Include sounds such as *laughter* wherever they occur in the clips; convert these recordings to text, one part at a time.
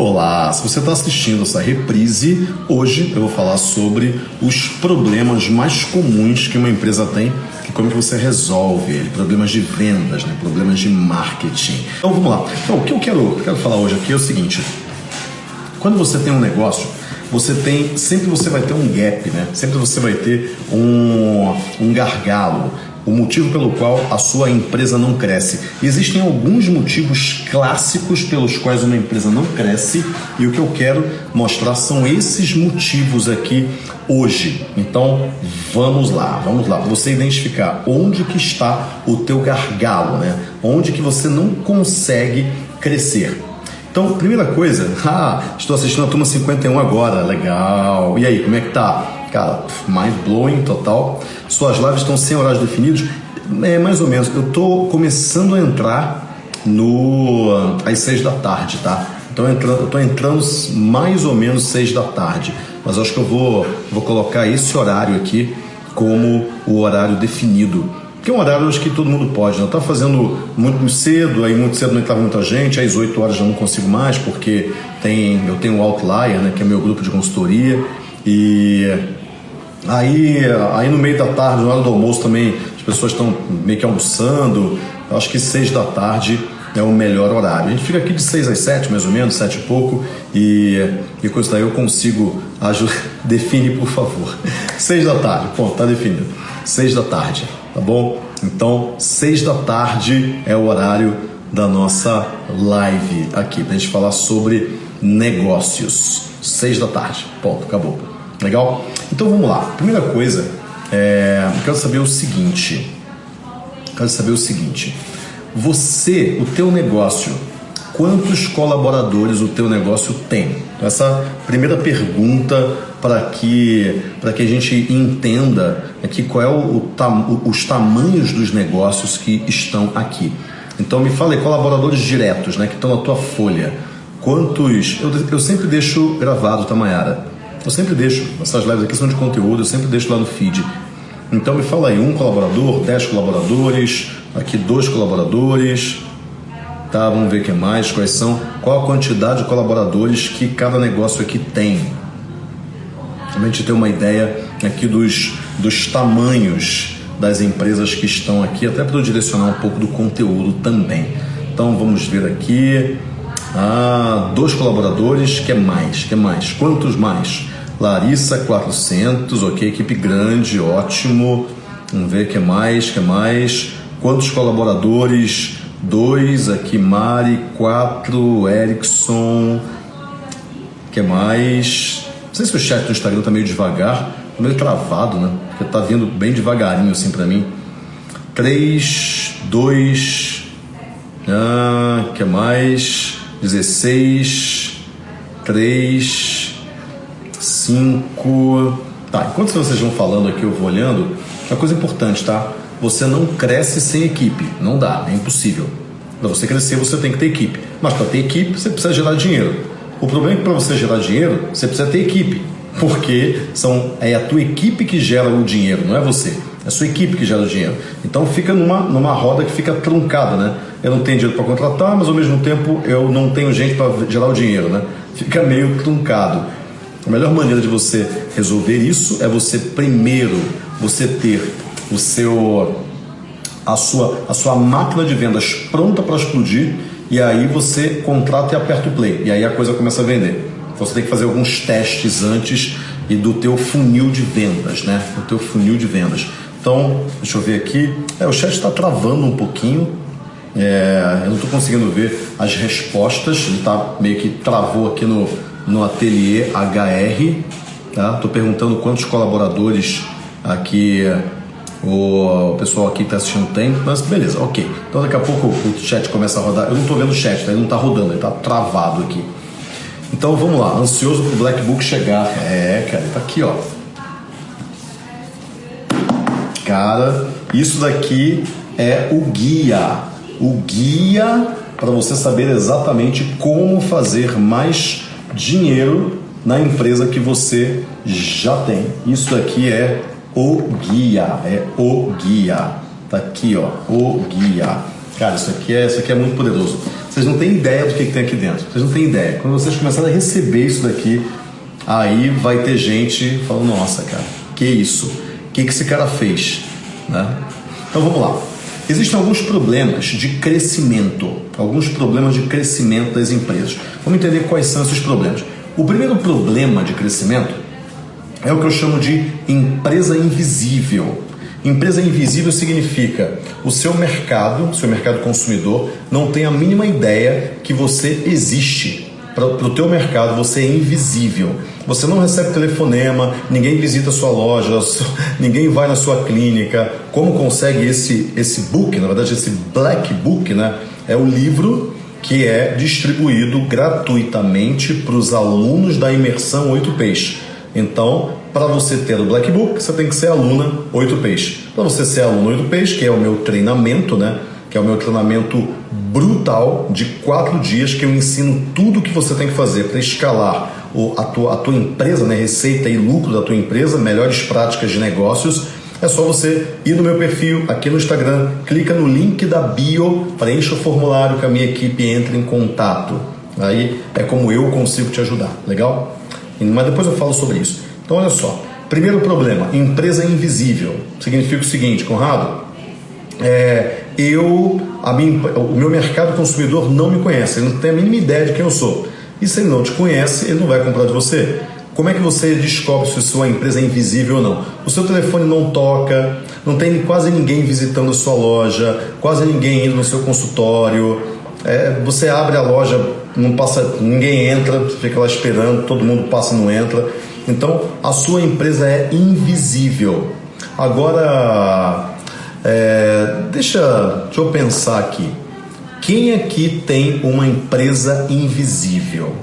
Olá, se você está assistindo essa reprise, hoje eu vou falar sobre os problemas mais comuns que uma empresa tem e como que você resolve ele, problemas de vendas, né? problemas de marketing. Então vamos lá. Então, o que eu quero, quero falar hoje aqui é o seguinte: quando você tem um negócio, você tem sempre você vai ter um gap, né? Sempre você vai ter um, um gargalo o motivo pelo qual a sua empresa não cresce. Existem alguns motivos clássicos pelos quais uma empresa não cresce e o que eu quero mostrar são esses motivos aqui hoje. Então, vamos lá, vamos lá. Você identificar onde que está o teu gargalo, né? Onde que você não consegue crescer. Então, primeira coisa, *laughs* ah, estou assistindo a turma 51 agora, legal. E aí, como é que tá? Cara, mind blowing total. Suas lives estão sem horários definidos. É mais ou menos. Eu estou começando a entrar no às seis da tarde, tá? Então eu estou entrando mais ou menos seis da tarde. Mas acho que eu vou, vou colocar esse horário aqui como o horário definido. Que é um horário acho que todo mundo pode, né? Eu estava fazendo muito cedo, aí muito cedo não entrava muita gente, às 8 horas já não consigo mais, porque tem, eu tenho o Outlier, né, que é meu grupo de consultoria, e Aí, aí no meio da tarde, na hora do almoço também, as pessoas estão meio que almoçando. Eu acho que seis da tarde é o melhor horário. A gente fica aqui de seis às sete, mais ou menos, sete e pouco, e, e com isso daí eu consigo ajudar. *laughs* Define, por favor. Seis da tarde, ponto, tá definido. Seis da tarde, tá bom? Então, seis da tarde é o horário da nossa live aqui, pra gente falar sobre negócios. Seis da tarde, ponto, acabou. Legal? Então vamos lá. Primeira coisa, é, eu quero saber o seguinte. Quero saber o seguinte. Você, o teu negócio, quantos colaboradores o teu negócio tem? Então, essa primeira pergunta para que que a gente entenda aqui qual é o, os tamanhos dos negócios que estão aqui. Então me fale colaboradores diretos, né, que estão na tua folha. Quantos? Eu, eu sempre deixo gravado, tá, Mayara? Eu sempre deixo, essas lives aqui são de conteúdo, eu sempre deixo lá no feed. Então me fala aí, um colaborador, dez colaboradores, aqui dois colaboradores, tá? Vamos ver o que mais, quais são, qual a quantidade de colaboradores que cada negócio aqui tem. A gente ter uma ideia aqui dos, dos tamanhos das empresas que estão aqui, até para eu direcionar um pouco do conteúdo também. Então vamos ver aqui. Ah, dois colaboradores, que mais? Que mais? Quantos mais? Larissa 400, ok, equipe grande, ótimo. Vamos ver que mais, que mais. Quantos colaboradores? Dois, aqui Mari, quatro, Erickson. Que mais? Não sei se o chat do Instagram tá meio devagar, tá meio travado, né? Porque tá vindo bem devagarinho assim para mim. Três, dois, ah, que mais? 16, 3, 5. Tá, enquanto vocês vão falando aqui, eu vou olhando. Uma coisa importante, tá? Você não cresce sem equipe. Não dá, é impossível. Para você crescer, você tem que ter equipe. Mas para ter equipe, você precisa gerar dinheiro. O problema é que para você gerar dinheiro, você precisa ter equipe. Porque são, é a tua equipe que gera o dinheiro, não é você. É a sua equipe que gera o dinheiro. Então fica numa, numa roda que fica truncada, né? Eu não tenho dinheiro para contratar, mas ao mesmo tempo eu não tenho gente para gerar o dinheiro, né? Fica meio truncado. A melhor maneira de você resolver isso é você primeiro você ter o seu a sua a sua máquina de vendas pronta para explodir e aí você contrata e aperta o play e aí a coisa começa a vender. Então você tem que fazer alguns testes antes e do teu funil de vendas, né? O teu funil de vendas. Então, deixa eu ver aqui. É, o chat está travando um pouquinho. É, eu não estou conseguindo ver as respostas. Ele tá meio que travou aqui no, no ateliê HR. Tá? Estou perguntando quantos colaboradores aqui o, pessoal aqui está assistindo tem, mas beleza, ok. Então daqui a pouco o chat começa a rodar. Eu não estou vendo o chat, tá? ele não está rodando, ele está travado aqui. Então vamos lá, ansioso para o Black Book chegar. É, cara, ele tá aqui, ó. Cara, isso daqui é o guia. O guia para você saber exatamente como fazer mais dinheiro na empresa que você já tem. Isso daqui é o guia, é o guia. Tá aqui, ó, o guia. Cara, isso aqui é, isso aqui é muito poderoso. Vocês não têm ideia do que, que tem aqui dentro. Vocês não têm ideia. Quando vocês começarem a receber isso daqui, aí vai ter gente falando, nossa, cara, que isso? O que, que esse cara fez? Né? Então vamos lá. Existem alguns problemas de crescimento, alguns problemas de crescimento das empresas. Vamos entender quais são esses problemas. O primeiro problema de crescimento é o que eu chamo de empresa invisível. Empresa invisível significa o seu mercado, seu mercado consumidor, não tem a mínima ideia que você existe. Para o teu mercado você é invisível. Você não recebe telefonema, ninguém visita sua loja, *laughs* ninguém vai na sua clínica. Como consegue esse, esse book, na verdade esse black book, né? É o livro que é distribuído gratuitamente para os alunos da imersão 8Ps. Então, para você ter o Black Book, você tem que ser aluna 8Ps. Para você ser aluna 8Ps, que é o meu treinamento, né? Que é o meu treinamento brutal de quatro dias que eu ensino tudo o que você tem que fazer para escalar a, tua, a tua empresa, né? Receita e lucro da tua empresa, melhores práticas de negócios. É só você ir no meu perfil aqui no Instagram, clica no link da bio, preencha o formulário que a minha equipe entra em contato. Aí é como eu consigo te ajudar, legal? Mas depois eu falo sobre isso. Então, olha só. Primeiro problema: empresa invisível. Significa o seguinte, Conrado. É, eu, a minha, o meu mercado consumidor não me conhece, ele não tem a mínima ideia de quem eu sou. E se ele não te conhece, ele não vai comprar de você. Como é que você descobre se sua empresa é invisível ou não? O seu telefone não toca, não tem quase ninguém visitando a sua loja, quase ninguém indo no seu consultório. É, você abre a loja, não passa, ninguém entra, fica lá esperando, todo mundo passa, não entra. Então, a sua empresa é invisível. Agora, é, deixa, deixa eu pensar aqui. Quem aqui tem uma empresa invisível?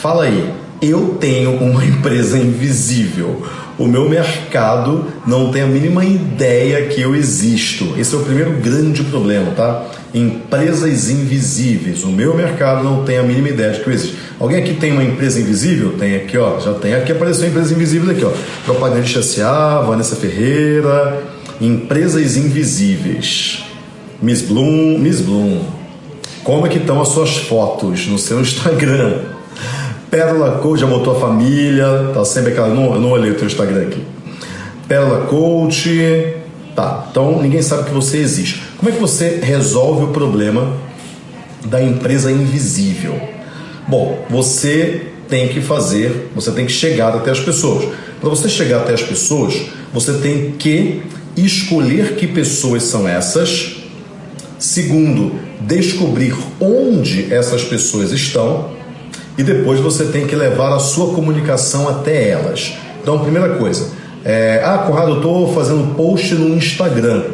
Fala aí. Eu tenho uma *laughs* empresa invisível. O meu mercado não tem a mínima ideia que eu existo. Esse é o primeiro grande problema, tá? Empresas invisíveis. O meu mercado não tem a mínima ideia de que eu existo. Alguém aqui tem uma empresa invisível? Tem aqui, ó. Já tem aqui apareceu empresa invisível aqui, ó. Propagandista S.A., Vanessa Ferreira. Empresas invisíveis. Miss Bloom, Miss Bloom. Como é que estão as suas fotos no seu *laughs* Instagram? Pérola Coach já botou a família, tá sempre aquela. Não, não olhei o teu Instagram aqui. Pérola Coach. Tá, então ninguém sabe que você existe. Como é que você resolve o problema da empresa invisível? Bom, você tem que fazer, você tem que chegar até as pessoas. Para você chegar até as pessoas, você tem que escolher que pessoas são essas. Segundo, descobrir onde essas pessoas estão e depois você tem que levar a sua comunicação até elas. Então, primeira coisa, é, ah, Conrado, eu estou fazendo post no Instagram.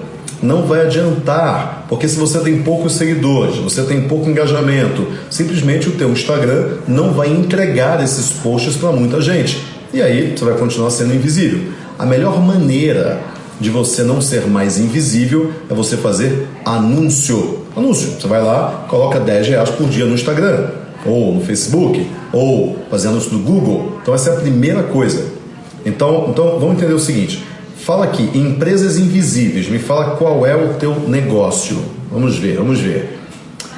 Não vai adiantar, porque se você tem poucos seguidores, você tem pouco engajamento, simplesmente o teu Instagram não vai entregar esses posts para muita gente. E aí você vai continuar sendo invisível. A melhor maneira de você não ser mais invisível é você fazer anúncio. Anúncio. Você vai lá, coloca 10 reais por dia no Instagram ou no Facebook, ou fazendo isso no Google. Então essa é a primeira coisa. Então, então vamos entender o seguinte. Fala aqui, empresas invisíveis, me fala qual é o teu negócio. Vamos ver, vamos ver.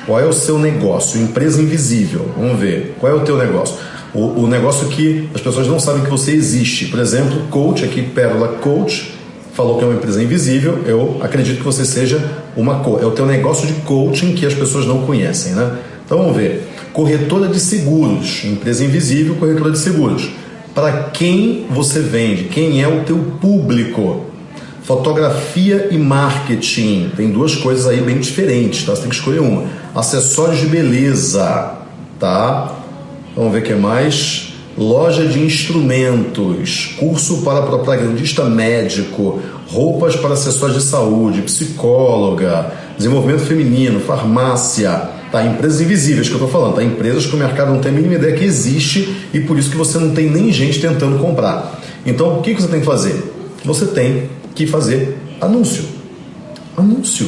Qual é o seu negócio? Empresa invisível. Vamos ver. Qual é o teu negócio? O, o negócio que as pessoas não sabem que você existe. Por exemplo, coach, aqui Pérola Coach, falou que é uma empresa invisível. Eu acredito que você seja uma é o teu negócio de coaching que as pessoas não conhecem, né? Então vamos ver corretora de seguros, empresa invisível, corretora de seguros. Para quem você vende? Quem é o teu público? Fotografia e marketing. Tem duas coisas aí bem diferentes, tá? Você tem que escolher uma. Acessórios de beleza, tá? Vamos ver o que mais. Loja de instrumentos, curso para propagandista médico, roupas para acessórios de saúde, psicóloga, desenvolvimento feminino, farmácia, Tá? Empresas invisíveis que eu estou falando, tá? Empresas que o mercado não tem a mínima ideia que existe e por isso que você não tem nem gente tentando comprar. Então, o que, que você tem que fazer? Você tem que fazer anúncio. Anúncio.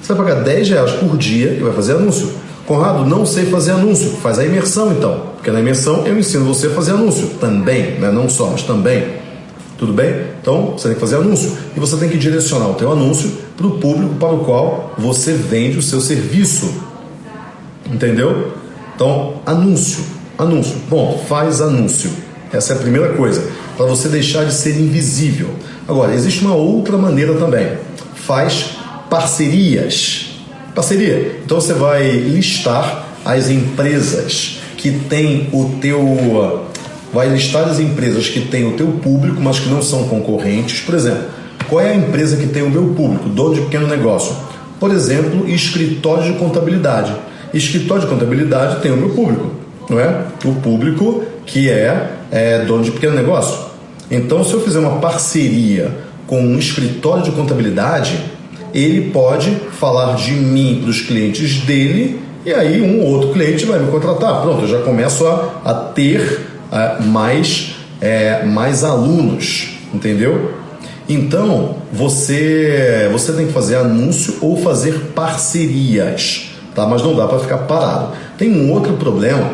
Você vai pagar 10 reais por dia e vai fazer anúncio. Conrado, não sei fazer anúncio. Faz a imersão então. Porque na imersão eu ensino você a fazer anúncio também, né? não só, mas também. Tudo bem? Então você tem que fazer anúncio. E você tem que direcionar o teu anúncio para o público para o qual você vende o seu serviço. Entendeu? Então, anúncio, anúncio. Bom, faz anúncio. Essa é a primeira coisa, para você deixar de ser invisível. Agora, existe uma outra maneira também. Faz parcerias. Parceria. Então você vai listar as empresas que têm o teu vai listar as empresas que têm o teu público, mas que não são concorrentes. Por exemplo, qual é a empresa que tem o meu público, dono de pequeno negócio? Por exemplo, escritório de contabilidade. Escritório de contabilidade tem o meu público, não é? O público que é, é dono de pequeno negócio. Então, se eu fizer uma parceria com um escritório de contabilidade, ele pode falar de mim para os clientes dele e aí um ou outro cliente vai me contratar. Pronto, eu já começo a, a ter uh, mais, é, mais alunos, entendeu? Então, você, você tem que fazer anúncio ou fazer parcerias, tá? Mas não dá para ficar parado. Tem um outro problema,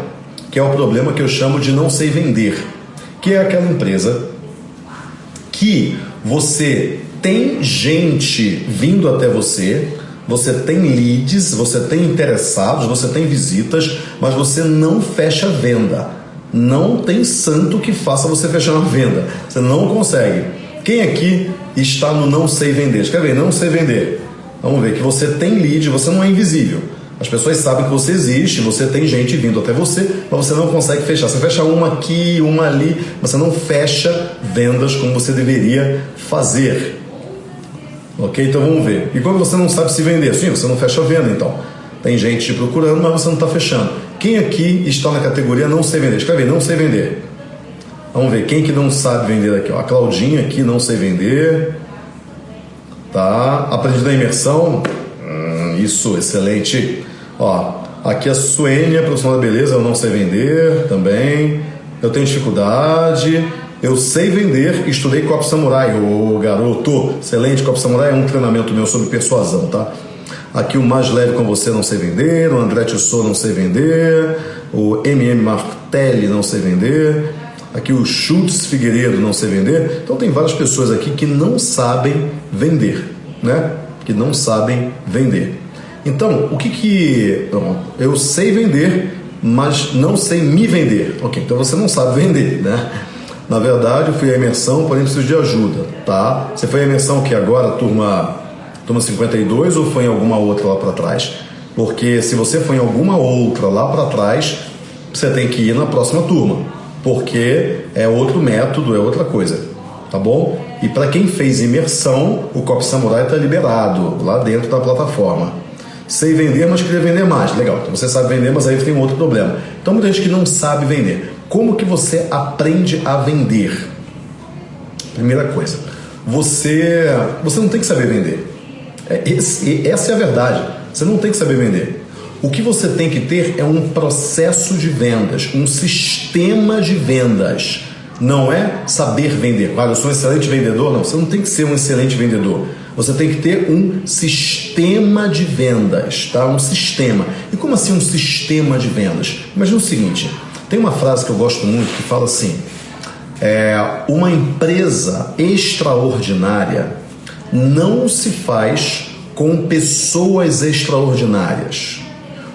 que é o problema que eu chamo de não sei vender, que é aquela empresa que você tem gente vindo até você, você tem leads, você tem interessados, você tem visitas, mas você não fecha venda. Não tem santo que faça você fechar uma venda. Você não consegue. Quem aqui está no não sei vender? Escreve aí, não sei vender. Vamos ver que você tem lead, você não é invisível. As pessoas sabem que você existe, você tem gente vindo até você, mas você não consegue fechar. Você fecha uma aqui, uma ali, você não fecha vendas como você deveria fazer. Ok? Então vamos ver. E quando você não sabe se vender? Sim, você não fecha a venda então. Tem gente te procurando, mas você não está fechando. Quem aqui está na categoria não sei vender? Escreve aí, não sei vender. Vamos ver, quem que não sabe vender aqui? Ó, a Claudinha aqui, não sei vender. Tá? Aprendi na imersão. Hum, isso, excelente. Ó, aqui a Suênia, profissional da beleza, eu não sei vender também. Eu tenho dificuldade. Eu sei vender, estudei Copo Samurai. Ô garoto, excelente. Copo Samurai é um treinamento meu sobre persuasão, tá? Aqui o Mais Leve com Você não sei vender, o André Tissot não sei vender, o MM Martelli não sei vender, aqui o Schultz Figueiredo não sei vender. Então tem várias pessoas aqui que não sabem vender, né? Que não sabem vender. Então, o que que... Bom, eu sei vender, mas não sei me vender. Ok, então você não sabe vender, né? Na verdade, eu fui à imersão, porém preciso de ajuda, tá? Você foi à imersão que agora, turma turma 52 ou foi em alguma outra lá para trás? Porque se você foi em alguma outra lá para trás, você tem que ir na próxima turma, porque é outro método, é outra coisa, tá bom? E para quem fez imersão, o Cop Samurai está liberado lá dentro da plataforma. Sei vender, mas queria vender mais. Legal, então você sabe vender, mas aí tem um outro problema. Então muita gente que não sabe vender. Como que você aprende a vender? Primeira coisa, você, você não tem que saber vender. É, esse, essa é a verdade. Você não tem que saber vender. O que você tem que ter é um processo de vendas, um sistema de vendas. Não é saber vender. Claro, eu sou um excelente vendedor. Não, você não tem que ser um excelente vendedor. Você tem que ter um sistema de vendas, tá? Um sistema. E como assim um sistema de vendas? Imagina o seguinte: tem uma frase que eu gosto muito que fala assim: é, uma empresa extraordinária não se faz com pessoas extraordinárias.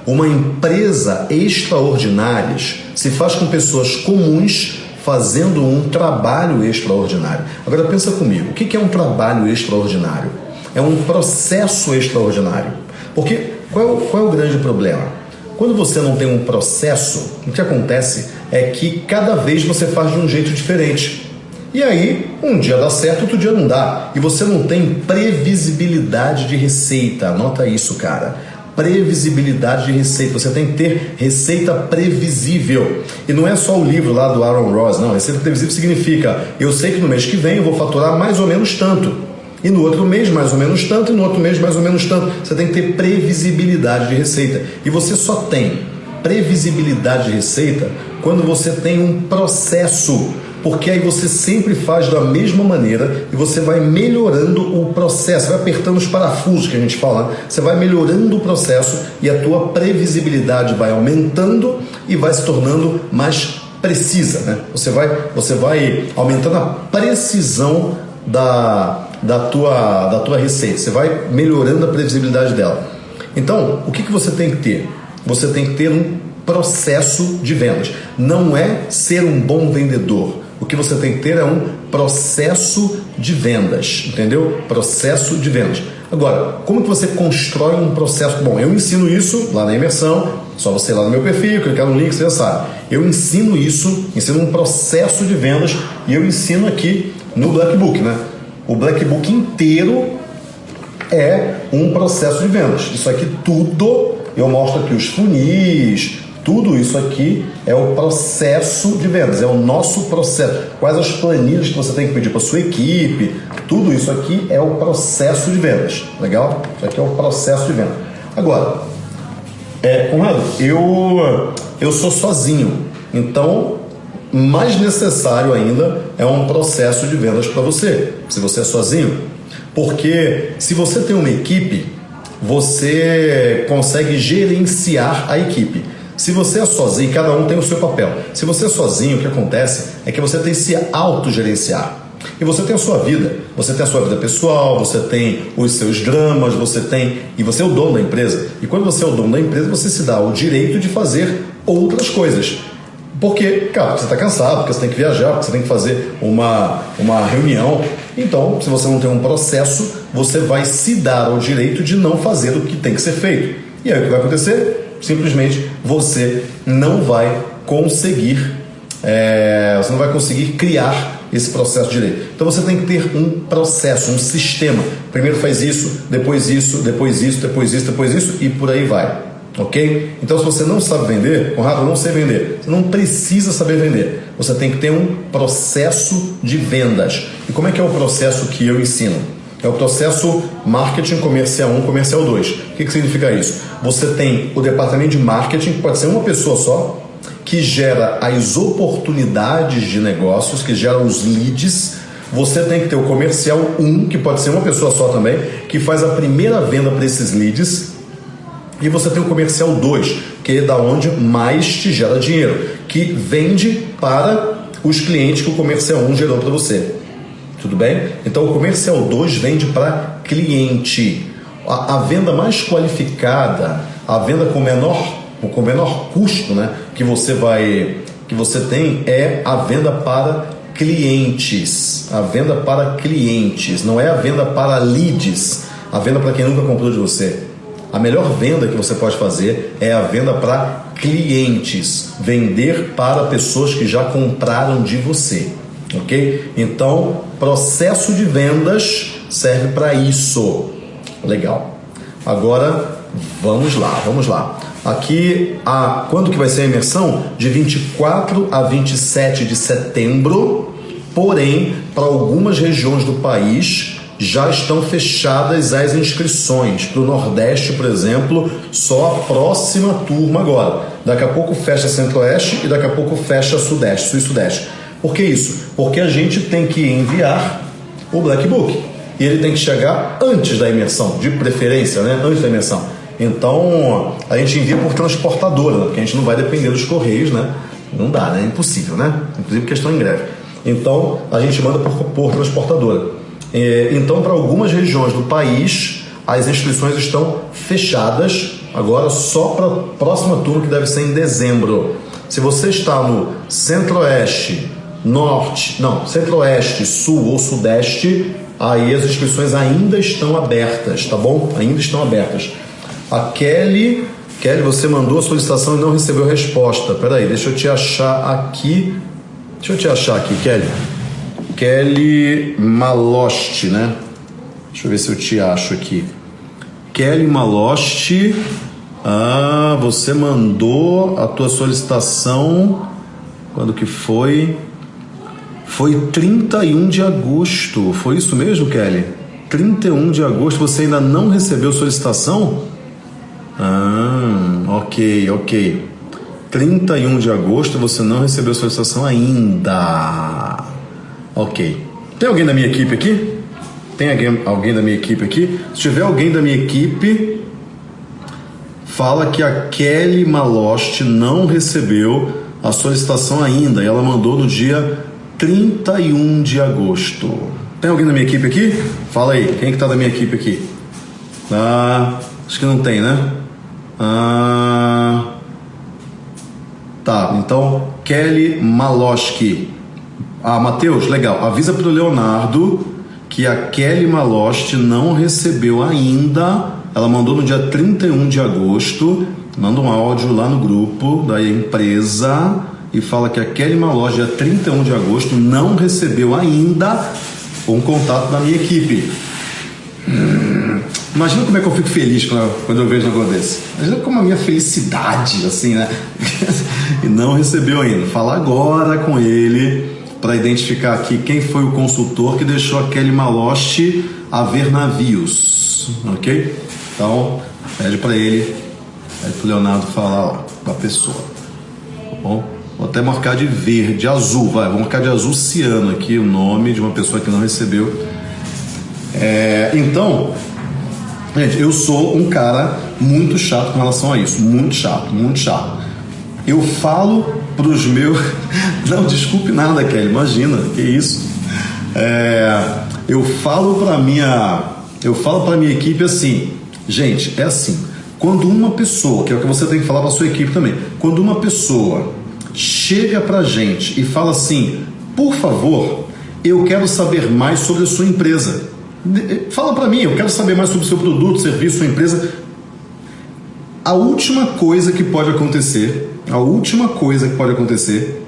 Uma empresa extraordinária se faz com pessoas comuns fazendo um trabalho extraordinário. Agora pensa comigo, o que é um trabalho extraordinário? É um processo extraordinário. Porque qual, qual é o grande problema? Quando você não tem um processo, o que acontece é que cada vez você faz de um jeito diferente. E aí, um dia dá certo, outro dia não dá. E você não tem previsibilidade de receita. Anota isso, cara. Previsibilidade de receita. Você tem que ter receita previsível. E não é só o livro lá do Aaron Ross, não. Receita previsível significa eu sei que no mês que vem eu vou faturar mais ou menos tanto. E no outro mês mais ou menos tanto, e no outro mês mais ou menos tanto. Você tem que ter previsibilidade de receita. E você só tem previsibilidade de receita quando você tem um processo porque aí você sempre faz da mesma maneira e você vai melhorando o processo, vai apertando os parafusos que a gente fala, você vai melhorando o processo e a tua previsibilidade vai aumentando e vai se tornando mais precisa, né? Você vai, você vai aumentando a precisão da, da, tua, da tua receita, você vai melhorando a previsibilidade dela. Então, o que, que você tem que ter? você tem que ter um processo de vendas. Não é ser um bom vendedor. O que você tem que ter é um processo de vendas, entendeu? Processo de vendas. Agora, como que você constrói um processo? Bom, eu ensino isso lá na imersão, só você ir lá no meu perfil, clicar no link, você já sabe. Eu ensino isso, ensino um processo de vendas e eu ensino aqui no Black Book, né? O Black Book inteiro é um processo de vendas. Isso aqui tudo eu mostro aqui os funis, tudo isso aqui é o processo de vendas, é o nosso processo. Quais as planilhas que você tem que pedir para sua equipe, tudo isso aqui é o processo de vendas. Legal? Isso aqui é o processo de venda. Agora, é, Conrado, eu, eu sou sozinho, então mais necessário ainda é um processo de vendas para você, se você é sozinho. Porque se você tem uma equipe, você consegue gerenciar a equipe. Se você é sozinho, cada um tem o seu papel. Se você é sozinho, o que acontece é que você tem que se autogerenciar. E você tem a sua vida, você tem a sua vida pessoal, você tem os seus dramas, você tem. E você é o dono da empresa. E quando você é o dono da empresa, você se dá o direito de fazer outras coisas. Porque, cara, você está cansado, porque você tem que viajar, porque você tem que fazer uma, uma reunião. Então, se você não tem um processo, você vai se dar o direito de não fazer o que tem que ser feito. E aí o que vai acontecer? simplesmente você não vai conseguir, é, você não vai conseguir criar esse processo direito. Então você tem que ter um processo, um sistema. Primeiro faz isso, depois isso, depois isso, depois isso, depois isso e por aí vai. Ok? Então, se você não sabe vender, Conrado, eu não sei vender. Você não precisa saber vender. Você tem que ter um processo de vendas. E como é que é o processo que eu ensino? É o processo marketing comercial 1, comercial 2. O que, que significa isso? Você tem o departamento de marketing, que pode ser uma pessoa só, que gera as oportunidades de negócios, que gera os leads. Você tem que ter o comercial 1, que pode ser uma pessoa só também, que faz a primeira venda para esses leads. E você tem o comercial 2, que é da onde mais te gera dinheiro, que vende para os clientes que o comercial 1 gerou para você. Tudo bem? Então o comercial 2 vende para cliente. A, a, venda mais qualificada, a venda com menor, com menor custo né, que você vai que você tem é a venda para clientes. A venda para clientes, não é a venda para leads, a venda para quem nunca comprou de você. A melhor venda que você pode fazer é a venda para clientes, vender para pessoas que já compraram de você ok? Então, processo de vendas serve para isso. Legal. Agora, vamos lá, vamos lá. Aqui, a, quando que vai ser a imersão? De 24 a 27 de setembro, porém, para algumas regiões do país já estão fechadas as inscrições. Para o Nordeste, por exemplo, só a próxima turma agora. Daqui a pouco fecha Centro-Oeste e daqui a pouco fecha Sudeste, Sul e Sudeste. Por que isso? Porque a gente tem que enviar o Black Book. E ele tem que chegar antes da imersão, de preferência, né? Antes da imersão. Então, a gente envia por transportadora, né? porque a gente não vai depender dos correios, né? Não dá, né? É impossível, né? Inclusive porque estão em greve. Então, a gente manda por, por transportadora. É, então, para algumas regiões do país, as inscrições estão fechadas agora só para a próxima turma, que deve ser em dezembro. Se você está no Centro-Oeste, norte, não, centro-oeste, sul ou sudeste, aí as inscrições ainda estão abertas, tá bom? Ainda estão abertas. A Kelly, Kelly, você mandou a solicitação e não recebeu resposta. Peraí, deixa eu te achar aqui. Deixa eu te achar aqui, Kelly. Kelly Maloste, né? Deixa eu ver se eu te acho aqui. Kelly Maloste. Ah, você mandou a tua solicitação quando que foi? Foi 31 de agosto. Foi isso mesmo, Kelly? 31 de agosto. Você ainda não recebeu solicitação? Ah, ok, ok. 31 de agosto você não recebeu solicitação ainda. Ok. Tem alguém da minha equipe aqui? Tem alguém, alguém da minha equipe aqui? Se tiver alguém da minha equipe, fala que a Kelly Maloste não recebeu a solicitação ainda. E ela mandou no dia 31 de agosto. Tem alguém da minha equipe aqui? Fala aí, quem é que tá da minha equipe aqui? Ah, acho que não tem, né? Ah, tá, então Kelly Maloski. Ah, Matheus, legal. Avisa pro Leonardo que a Kelly Malosti não recebeu ainda. Ela mandou no dia 31 de agosto. Manda um áudio lá no grupo da empresa e fala que a Kelly Malosti, dia 31 de agosto, não recebeu ainda um contato da minha equipe. Hum, imagina como é que eu fico feliz quando eu vejo um negócio desse. Imagina como a minha felicidade, assim, né? *laughs* e não recebeu ainda. Fala agora com ele para identificar aqui quem foi o consultor que deixou aquele maloche a ver navios, ok? Então, pede para ele, pede para Leonardo falar com a pessoa, tá bom? Vou até marcar de verde, azul, vai, vou marcar de azul ciano aqui o nome de uma pessoa que não recebeu. É, então, gente, eu sou um cara muito chato com relação a isso, muito chato, muito chato. Eu falo para os meus. *laughs* Não, desculpe nada, Kelly, imagina, que isso. É, eu falo para minha. Eu falo para minha equipe assim, gente, é assim. Quando uma pessoa, que é o que você tem que falar para sua equipe também, quando uma pessoa chega para gente e fala assim, por favor, eu quero saber mais sobre a sua empresa. Fala para mim, eu quero saber mais sobre o seu produto, serviço, sua empresa. A última coisa que pode acontecer a última coisa que pode acontecer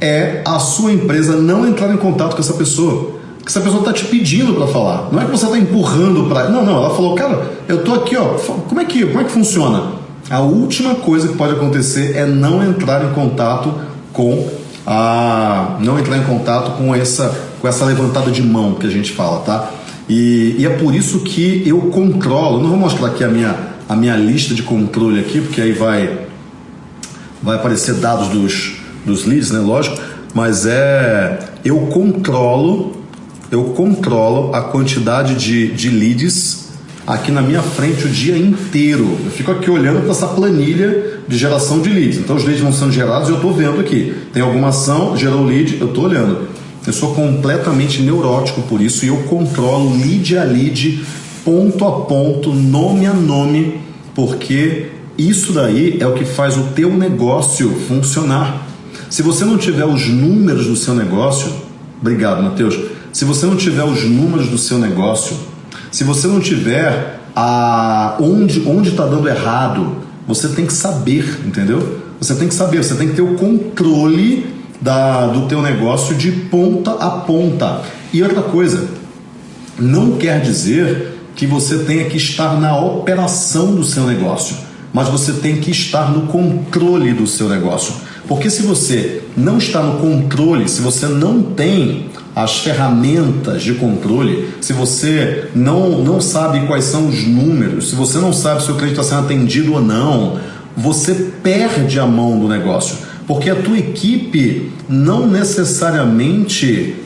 é a sua empresa não entrar em contato com essa pessoa. Que essa pessoa está te pedindo para falar. Não é que você está empurrando para. Não, não. Ela falou, cara, eu tô aqui, ó. Como é que, como é que funciona? A última coisa que pode acontecer é não entrar em contato com a. Não entrar em contato com essa, com essa levantada de mão que a gente fala, tá? E, e é por isso que eu controlo. Não vou mostrar aqui a minha, a minha lista de controle aqui, porque aí vai vai aparecer dados dos, dos leads, né? Lógico, mas é eu controlo, eu controlo a quantidade de, de leads aqui na minha frente o dia inteiro. Eu fico aqui olhando para essa planilha de geração de leads. Então os leads vão sendo gerados e eu estou vendo aqui. Tem alguma ação, gerou lead, eu estou olhando. Eu sou completamente neurótico por isso e eu controlo lead a lead, ponto a ponto, nome a nome, porque isso daí é o que faz o teu negócio funcionar. Se você não tiver os números do seu negócio, obrigado, Mateus. Se você não tiver os números do seu negócio, se você não tiver a onde onde está dando errado, você tem que saber, entendeu? Você tem que saber, você tem que ter o controle da, do teu negócio de ponta a ponta. E outra coisa, não quer dizer que você tenha que estar na operação do seu negócio mas você tem que estar no controle do seu negócio. Porque se você não está no controle, se você não tem as ferramentas de controle, se você não, não sabe quais são os números, se você não sabe se o cliente está sendo atendido ou não, você perde a mão do negócio. Porque a tua equipe não necessariamente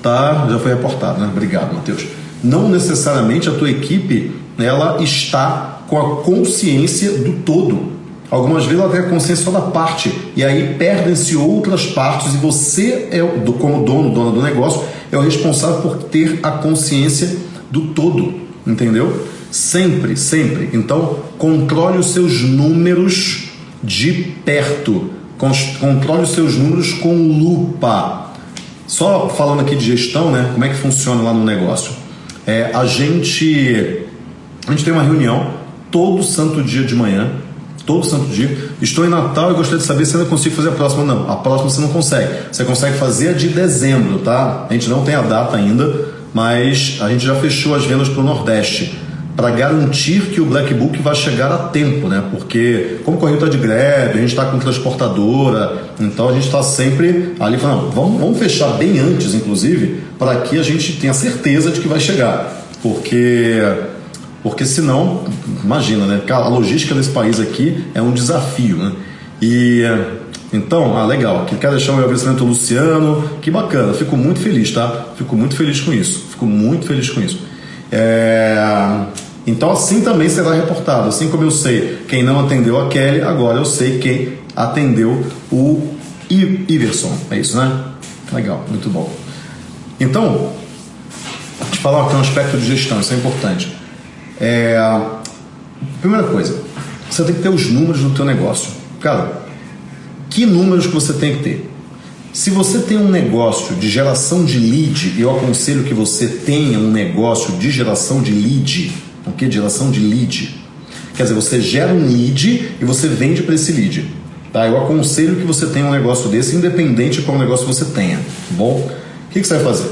tá, já foi reportado, né? Obrigado, Matheus. Não necessariamente a tua equipe ela está com a consciência do todo. Algumas vezes ela tem a consciência só da parte, e aí perdem-se outras partes, e você, é, como dono, dona do negócio, é o responsável por ter a consciência do todo, entendeu? Sempre, sempre. Então, controle os seus números de perto, controle os seus números com lupa. Só falando aqui de gestão, né? Como é que funciona lá no negócio? É, a gente a gente tem uma reunião todo santo dia de manhã, todo santo dia. Estou em Natal e gostaria de saber se ainda consigo fazer a próxima. Não, a próxima você não consegue. Você consegue fazer a de dezembro, tá? A gente não tem a data ainda, mas a gente já fechou as vendas para o Nordeste para garantir que o Black Book vai chegar a tempo, né? Porque como o correio está de greve, a gente está com transportadora, então a gente está sempre ali falando, vamos, vamos fechar bem antes, inclusive, para que a gente tenha certeza de que vai chegar, porque porque senão, imagina, né? A logística desse país aqui é um desafio, né? E então, ah, legal. Quero deixar o meu agradecimento ao Luciano. Que bacana, fico muito feliz, tá? Fico muito feliz com isso. Fico muito feliz com isso. É... Então, assim também será reportado. Assim como eu sei quem não atendeu a Kelly, agora eu sei quem atendeu o Iverson. É isso, né? Legal, muito bom. Então, te falar é um aspecto de gestão, isso é importante. É, primeira coisa, você tem que ter os números do teu negócio. Cara, que números que você tem que ter? Se você tem um negócio de geração de lead, eu aconselho que você tenha um negócio de geração de lead, o que? Geração de lead. Quer dizer, você gera um lead e você vende para esse lead. Tá? Eu aconselho que você tenha um negócio desse, independente de qual negócio você tenha. Tá bom? O que, que você vai fazer?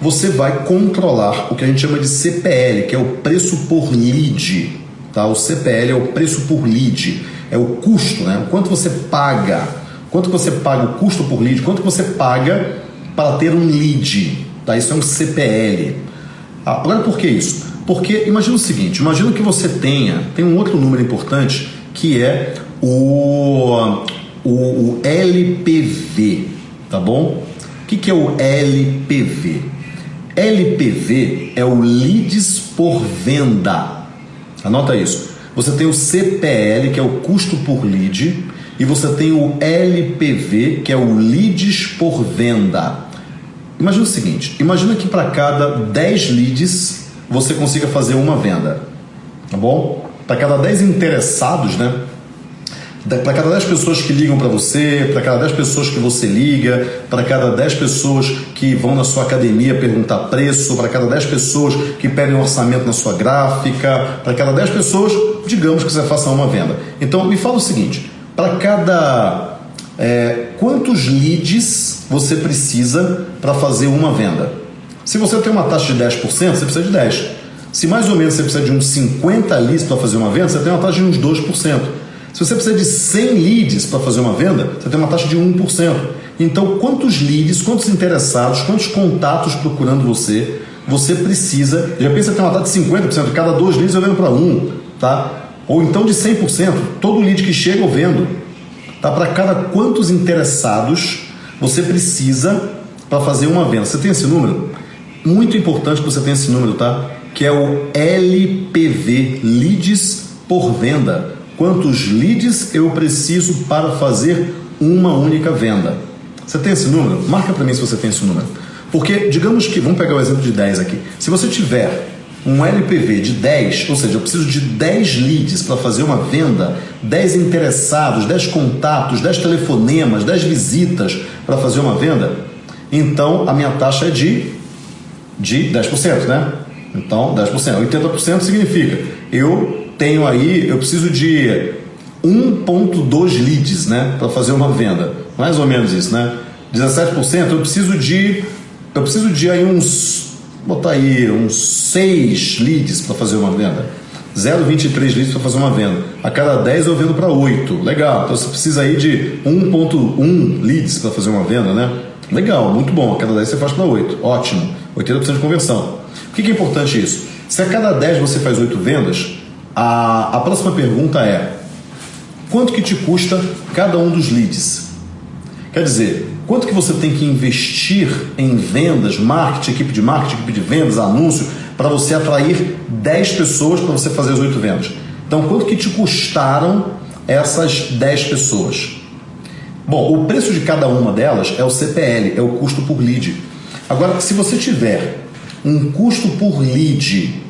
Você vai controlar o que a gente chama de CPL, que é o preço por lead. Tá? O CPL é o preço por lead, é o custo, né? O quanto você paga, quanto você paga o custo por lead, quanto você paga para ter um lead. Tá? Isso é um CPL. Ah, agora por que isso? Porque imagina o seguinte, imagina que você tenha, tem um outro número importante que é o, o, o LPV, tá bom? O que, que é o LPV? LPV é o leads por venda. Anota isso. Você tem o CPL, que é o custo por lead, e você tem o LPV, que é o leads por venda. Imagina o seguinte: imagina que para cada 10 leads você consiga fazer uma venda. Tá bom? Para cada 10 interessados, né? para cada 10 pessoas que ligam para você, para cada 10 pessoas que você liga, para cada 10 pessoas que vão na sua academia perguntar preço, para cada 10 pessoas que pedem um orçamento na sua gráfica, para cada 10 pessoas, digamos que você faça uma venda. Então, me fala o seguinte: para cada. É, quantos leads você precisa para fazer uma venda? Se você tem uma taxa de 10%, você precisa de 10%. Se mais ou menos você precisa de uns 50 leads para fazer uma venda, você tem uma taxa de uns 2%. Se você precisa de 100 leads para fazer uma venda, você tem uma taxa de 1%. Então, quantos leads, quantos interessados, quantos contatos procurando você, você precisa. Já pensa que tem uma taxa de 50%, cada dois leads eu vendo para um, tá? Ou então de 100%, todo lead que chega eu vendo. Tá? Para cada quantos interessados você precisa para fazer uma venda. Você tem esse número? Muito importante que você tenha esse número, tá? Que é o LPV, leads por venda quantos leads eu preciso para fazer uma única venda. Você tem esse número? Marca para mim se você tem esse número. Porque, digamos que, vamos pegar o exemplo de 10 aqui. Se você tiver um LPV de 10, ou seja, eu preciso de 10 leads para fazer uma venda, 10 interessados, 10 contatos, 10 telefonemas, 10 visitas para fazer uma venda, então a minha taxa é de, de 10%, né? Então, 10%. 80% significa eu tenho aí, eu preciso de 1.2 leads, né, para fazer uma venda. Mais ou menos isso, né? 17%, eu preciso de eu preciso de aí uns botar aí uns 6 leads para fazer uma venda. 0,23 leads para fazer uma venda. A cada 10 eu vendo para 8. Legal. Então você precisa aí de 1.1 leads para fazer uma venda, né? Legal, muito bom. A cada 10 você faz para 8. Ótimo. 80% de conversão. O que é importante isso? Se a cada 10 você faz 8 vendas, a, a próxima pergunta é: quanto que te custa cada um dos leads? Quer dizer, quanto que você tem que investir em vendas, marketing, equipe de marketing, equipe de vendas, anúncio, para você atrair 10 pessoas para você fazer as 8 vendas? Então, quanto que te custaram essas 10 pessoas? Bom, o preço de cada uma delas é o CPL, é o custo por lead. Agora, se você tiver um custo por lead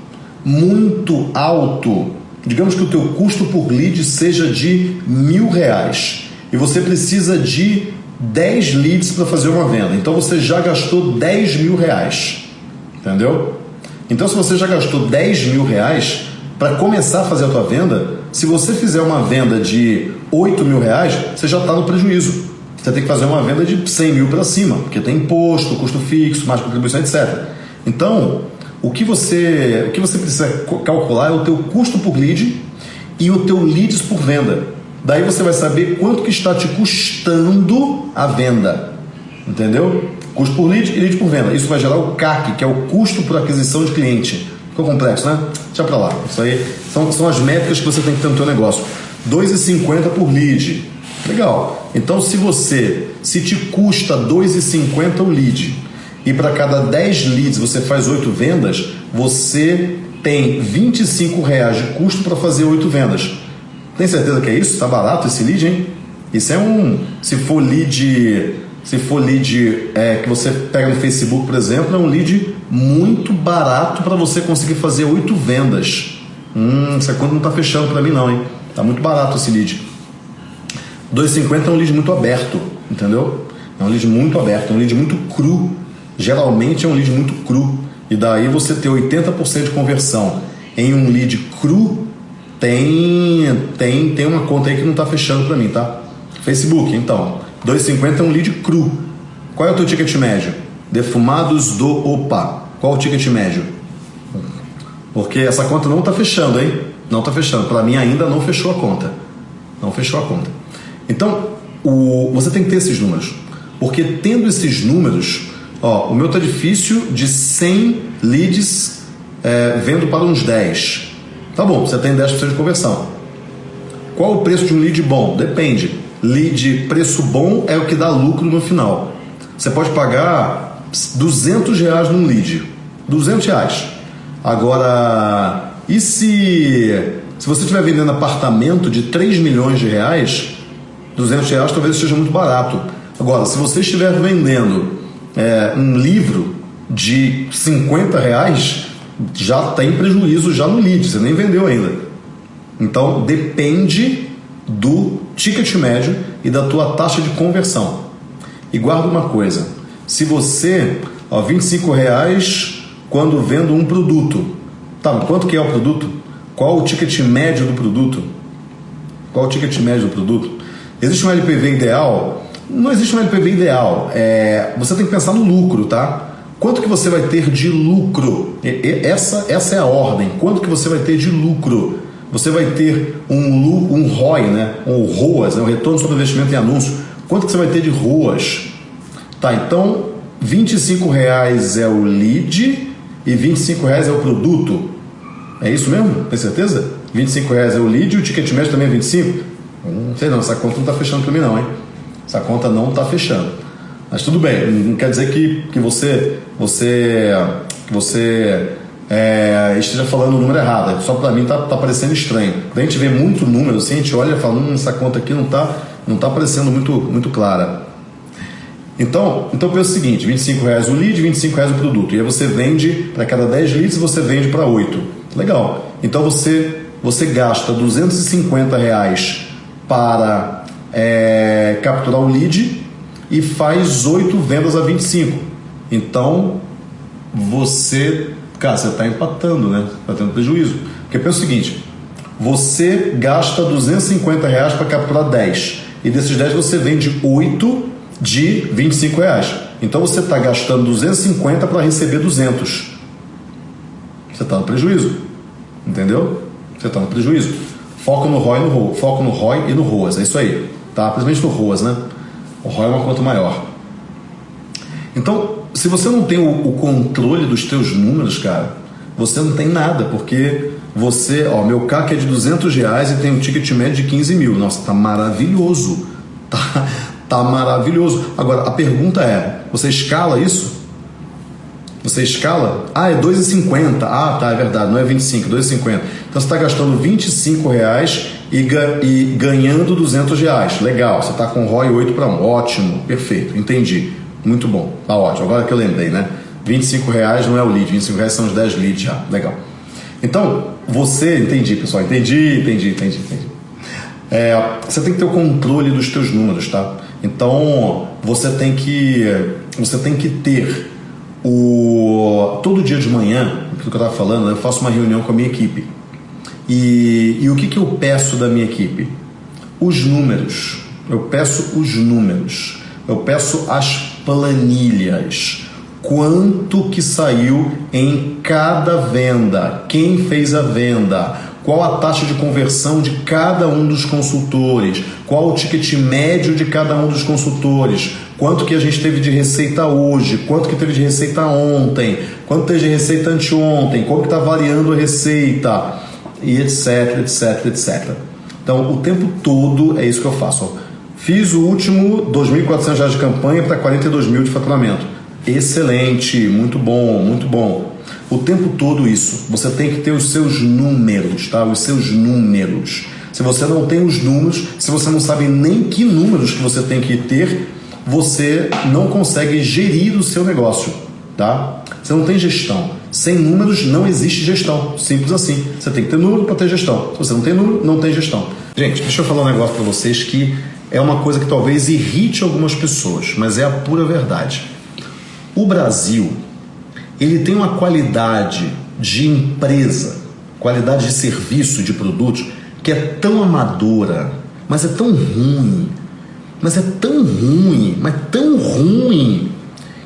muito alto, digamos que o teu custo por lead seja de mil reais e você precisa de 10 leads para fazer uma venda, então você já gastou 10 mil reais, entendeu? Então se você já gastou 10 mil reais para começar a fazer a tua venda, se você fizer uma venda de 8 mil reais, você já está no prejuízo. Você tem que fazer uma venda de 100 mil para cima, porque tem imposto, custo fixo, mais contribuição, etc. Então, o que você, o que você precisa calcular é o teu custo por lead e o teu leads por venda. Daí você vai saber quanto que está te custando a venda. Entendeu? Custo por lead e lead por venda. Isso vai gerar o CAC, que é o custo por aquisição de cliente. Ficou complexo, né? Deixa para lá. Isso aí são, são as métricas que você tem que ter no teu negócio. 2,50 por lead. Legal. Então se você, se te custa 2,50 o lead e para cada 10 leads você faz 8 vendas, você tem 25 reais de custo para fazer 8 vendas. Tem certeza que é isso? Está barato esse lead, hein? Isso é um. Se for lead. Se for lead é, que você pega no Facebook, por exemplo, é um lead muito barato para você conseguir fazer 8 vendas. Hum, essa conta não está fechando para mim, não, hein? Tá muito barato esse lead. 2,50 é um lead muito aberto, entendeu? É um lead muito aberto, é um lead muito cru. Geralmente é um lead muito cru. E daí você ter 80% de conversão em um lead cru, tem, tem, tem uma conta aí que não está fechando para mim, tá? Facebook, então. 2,50 é um lead cru. Qual é o teu ticket médio? Defumados do Opa. Qual o ticket médio? Porque essa conta não está fechando, hein? Não está fechando. Para mim ainda não fechou a conta. Não fechou a conta. Então, o, você tem que ter esses números. Porque tendo esses números, ó, o meu tá difícil de 100 leads é, vendo para uns 10. Tá bom, você tem 10% de conversão. Qual o preço de um lead bom? Depende. Lead preço bom é o que dá lucro no final. Você pode pagar 200 reais num lead. 200 reais. Agora, e se, se você estiver vendendo apartamento de 3 milhões de reais, 200 reais talvez seja muito barato. Agora, se você estiver vendendo é, um livro de 50 reais, já tem prejuízo já no lead, você nem vendeu ainda. Então depende do ticket médio e da tua taxa de conversão. E guarda uma coisa, se você, ó, 25 reais quando vendo um produto, tá, quanto que é o produto? Qual o ticket médio do produto? Qual o ticket médio do produto? Existe um LPV ideal? Não existe um LPV ideal. É, você tem que pensar no lucro, tá? Quanto que você vai ter de lucro? Essa, essa é a ordem. Quanto que você vai ter de lucro? Você vai ter um, um ROI, né? um ROAS, né? o retorno sobre investimento em anúncio. Quanto que você vai ter de ROAS? Tá, então 25 reais é o lead e 25 reais é o produto. É isso mesmo? Tem certeza? 25 reais é o lead e o ticket médio também é 25? Não sei não, essa conta não está fechando para mim não, hein? Essa conta não está fechando. Mas tudo bem, não quer dizer que, que você, você, que você é, esteja falando o número errado. Só para mim está tá parecendo estranho. Quando a gente vê muito número assim, a gente olha e fala, hum, essa conta aqui não está não tá parecendo muito, muito clara. Então, então pensa o seguinte, 25 reais o lead, 25 reais o produto. E aí você vende, para cada 10 leads você vende para 8. Legal. Então você, você gasta 250 reais para é, capturar o lead e faz 8 vendas a 25. Então, você, cara, você está empatando, né? Está tendo prejuízo. Porque pensa o seguinte: você gasta 250 reais para capturar 10. E desses 10 você vende 8 de 25 reais. Então você está gastando 250 para receber 200. Você está no prejuízo. Entendeu? Você está no prejuízo. Foco no ROI, no, foco no ROI e no ROAS. É isso aí. Tá? Principalmente no ROAS, né? ROI é uma conta maior. Então, se você não tem o, o, controle dos teus números, cara, você não tem nada, porque você, ó, meu CAC é de 200 reais e tem um ticket médio de 15 mil. Nossa, tá maravilhoso. *laughs* Tá, tá maravilhoso. Agora, a pergunta é, você escala isso? Você escala? Ah, é 2,50. Ah, tá, é verdade, não é 25, 2,50. Então você está gastando 25 reais e, e ganhando 200 reais. Legal, você está com ROI 8 para 1. Ótimo, perfeito, entendi. Muito bom, tá ótimo. Agora que eu lembrei, né? 25 reais não é o lead, 25 reais são os 10 leads já. Legal. Então, você, entendi, pessoal, entendi, entendi, entendi, entendi. É, você tem que ter o controle dos teus números, tá? Então, você tem que, você tem que ter o todo dia de manhã, aquilo que eu estava falando, eu faço uma reunião com a minha equipe. E, e o que, que eu peço da minha equipe? Os números. Eu peço os números. Eu peço as planilhas. Quanto que saiu em cada venda? Quem fez a venda? Qual a taxa de conversão de cada um dos consultores? Qual o ticket médio de cada um dos consultores? Quanto que a gente teve de receita hoje? Quanto que teve de receita ontem? Quanto teve de receita anteontem? Como que está variando a receita? E etc, etc, etc. Então, o tempo todo é isso que eu faço. Fiz o último 2.400 reais de campanha para 42 mil de faturamento. Excelente, muito bom, muito bom. O tempo todo isso. Você tem que ter os seus números, tá? Os seus números. Se você não tem os números, se você não sabe nem que números que você tem que ter, você não consegue gerir o seu negócio, tá? Você não tem gestão. Sem números não existe gestão. Simples assim. Você tem que ter número para ter gestão. Se você não tem número, não tem gestão. Gente, deixa eu falar um negócio para vocês que é uma coisa que talvez irrite algumas pessoas, mas é a pura verdade. O Brasil, ele tem uma qualidade de empresa, qualidade de serviço, de produtos, que é tão amadora, mas é tão ruim, mas é tão ruim, mas tão ruim,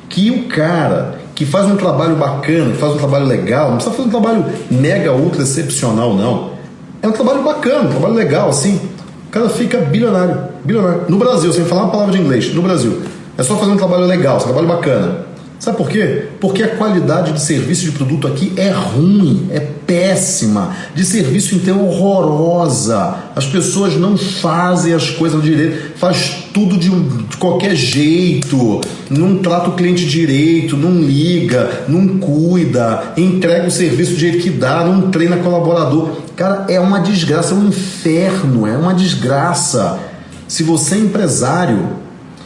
que o cara que faz um trabalho bacana, que faz um trabalho legal, não precisa fazer um trabalho mega, ultra excepcional, não. É um trabalho bacana, um trabalho legal, assim. O cara fica bilionário, bilionário. No Brasil, sem falar uma palavra de inglês, no Brasil. É só fazer um trabalho legal, um trabalho bacana. Sabe por quê? Porque a qualidade de serviço de produto aqui é ruim, é péssima, de serviço então horrorosa. As pessoas não fazem as coisas direito, faz tudo de, de qualquer jeito, não trata o cliente direito, não liga, não cuida, entrega o serviço do jeito que dá, não treina colaborador. Cara, é uma desgraça, é um inferno, é uma desgraça. Se você é empresário,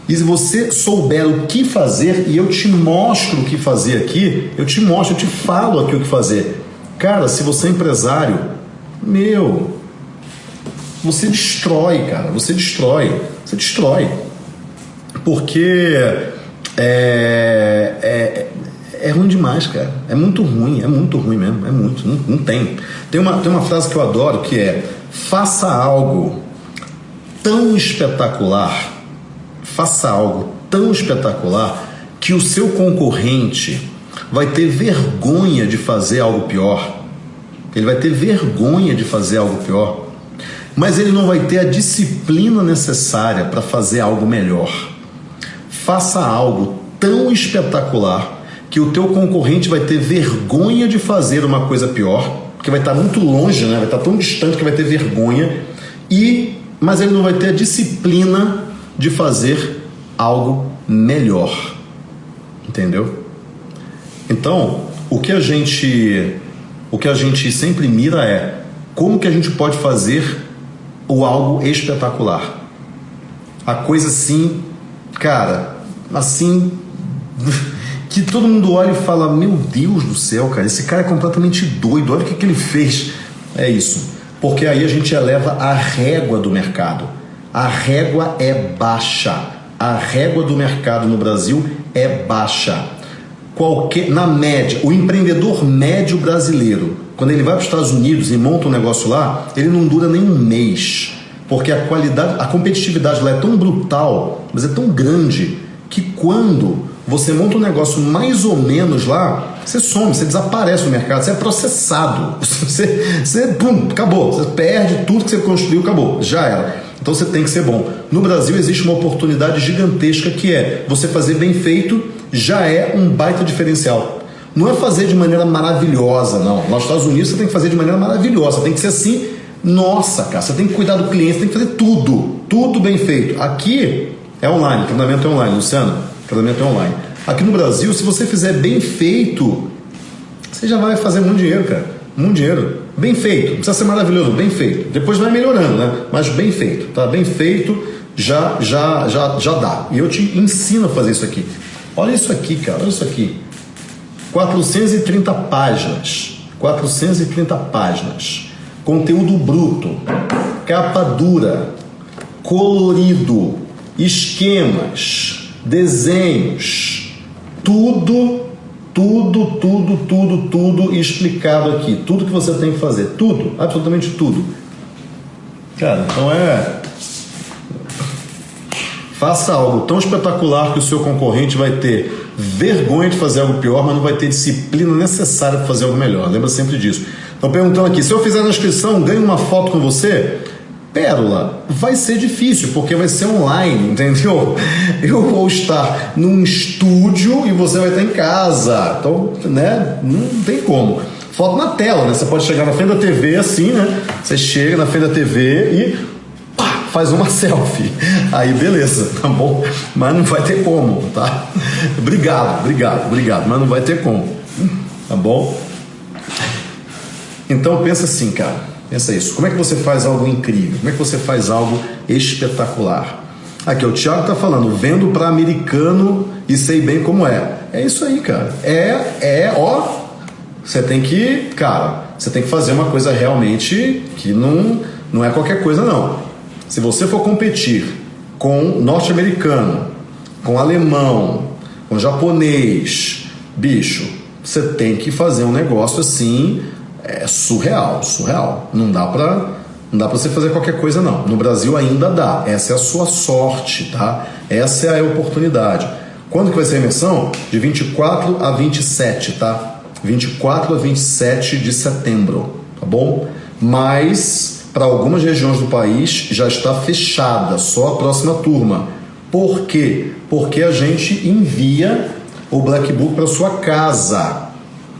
e se você souber o que fazer, e eu te mostro o que fazer aqui, eu te mostro, eu te falo aqui o que fazer. Cara, se você é empresário, meu, você destrói, cara, você destrói, você destrói. Porque é, é, é ruim demais, cara. É muito ruim, é muito ruim mesmo, é muito, não, não tem. Tem uma, tem uma frase que eu adoro que é: faça algo tão espetacular faça algo tão espetacular que o seu concorrente vai ter vergonha de fazer algo pior. Ele vai ter vergonha de fazer algo pior. Mas ele não vai ter a disciplina necessária para fazer algo melhor. Faça algo tão espetacular que o teu concorrente vai ter vergonha de fazer uma coisa pior, porque vai estar muito longe, né? vai estar tão distante que vai ter vergonha, e mas ele não vai ter a disciplina de fazer algo melhor. Entendeu? Então, o que a gente o que a gente sempre mira é como que a gente pode fazer o algo espetacular. A coisa assim, cara, assim *laughs* que todo mundo olha e fala: Meu Deus do céu, cara, esse cara é completamente doido, olha o que, que ele fez. É isso. Porque aí a gente eleva a régua do mercado a régua é baixa. A régua do mercado no Brasil é baixa. Qualquer, na média, o empreendedor médio brasileiro, quando ele vai para os Estados Unidos e monta um negócio lá, ele não dura nem um mês. Porque a qualidade, a competitividade lá é tão brutal, mas é tão grande, que quando você monta um negócio mais ou menos lá, você some, você desaparece no mercado, você é processado. *laughs* Você, você pum, acabou. Você perde tudo que você construiu, acabou. Já era. Então você tem que ser bom. No Brasil existe uma oportunidade gigantesca que é você fazer bem feito já é um baita diferencial. Não é fazer de maneira maravilhosa, não. Nos Estados Unidos você tem que fazer de maneira maravilhosa, tem que ser assim. Nossa, cara, você tem que cuidar do cliente, tem que fazer tudo, tudo bem feito. Aqui é online, treinamento é online, Luciano, treinamento é online. Aqui no Brasil, se você fizer bem feito, você já vai fazer muito dinheiro, cara. Muito dinheiro. Bem feito, não precisa ser maravilhoso, bem feito. Depois vai melhorando, né? Mas bem feito, tá? Bem feito já já já já dá. E eu te ensino a fazer isso aqui. Olha isso aqui, cara, olha isso aqui. 430 páginas. 430 páginas. Conteúdo bruto, capa dura, colorido, esquemas, desenhos, tudo tudo, tudo, tudo, tudo explicado aqui. Tudo que você tem que fazer. Tudo, absolutamente tudo. Cara, então é. Faça algo tão espetacular que o seu concorrente vai ter vergonha de fazer algo pior, mas não vai ter disciplina necessária para fazer algo melhor. Lembra sempre disso. Estão perguntando aqui: se eu fizer na inscrição, ganho uma foto com você? Pérola, vai ser difícil, porque vai ser online, *laughs* entendeu? Eu vou estar num estúdio e você vai estar em casa. Então, né, não tem como. Foto na tela, né? Você pode chegar na frente da TV assim, né? Você chega na frente da TV e pá, faz uma *laughs* selfie. Aí beleza, tá bom? Mas não vai ter como, tá? Obrigado, obrigado, obrigado, mas não vai ter como. Tá bom? Então pensa assim, cara Pensa isso. Como é que você faz algo incrível? Como é que você faz algo espetacular? Aqui, o Thiago está falando, vendo para americano e sei bem como é. É isso aí, cara. É, é, ó, você tem que, cara, você tem que fazer uma coisa realmente que não, não é qualquer coisa não. Se você for competir com norte-americano, com alemão, com japonês, bicho, você tem que fazer um negócio assim é surreal, surreal. Não dá para não dá para você fazer qualquer coisa não. No Brasil ainda dá. Essa é a sua sorte, tá? Essa é a oportunidade. Quando que vai ser a imersão? De 24 a 27, tá? 24 a 27 de setembro, tá bom? Mas para algumas regiões do país já está fechada, só a próxima turma. Por quê? Porque a gente envia o Black Book para sua casa,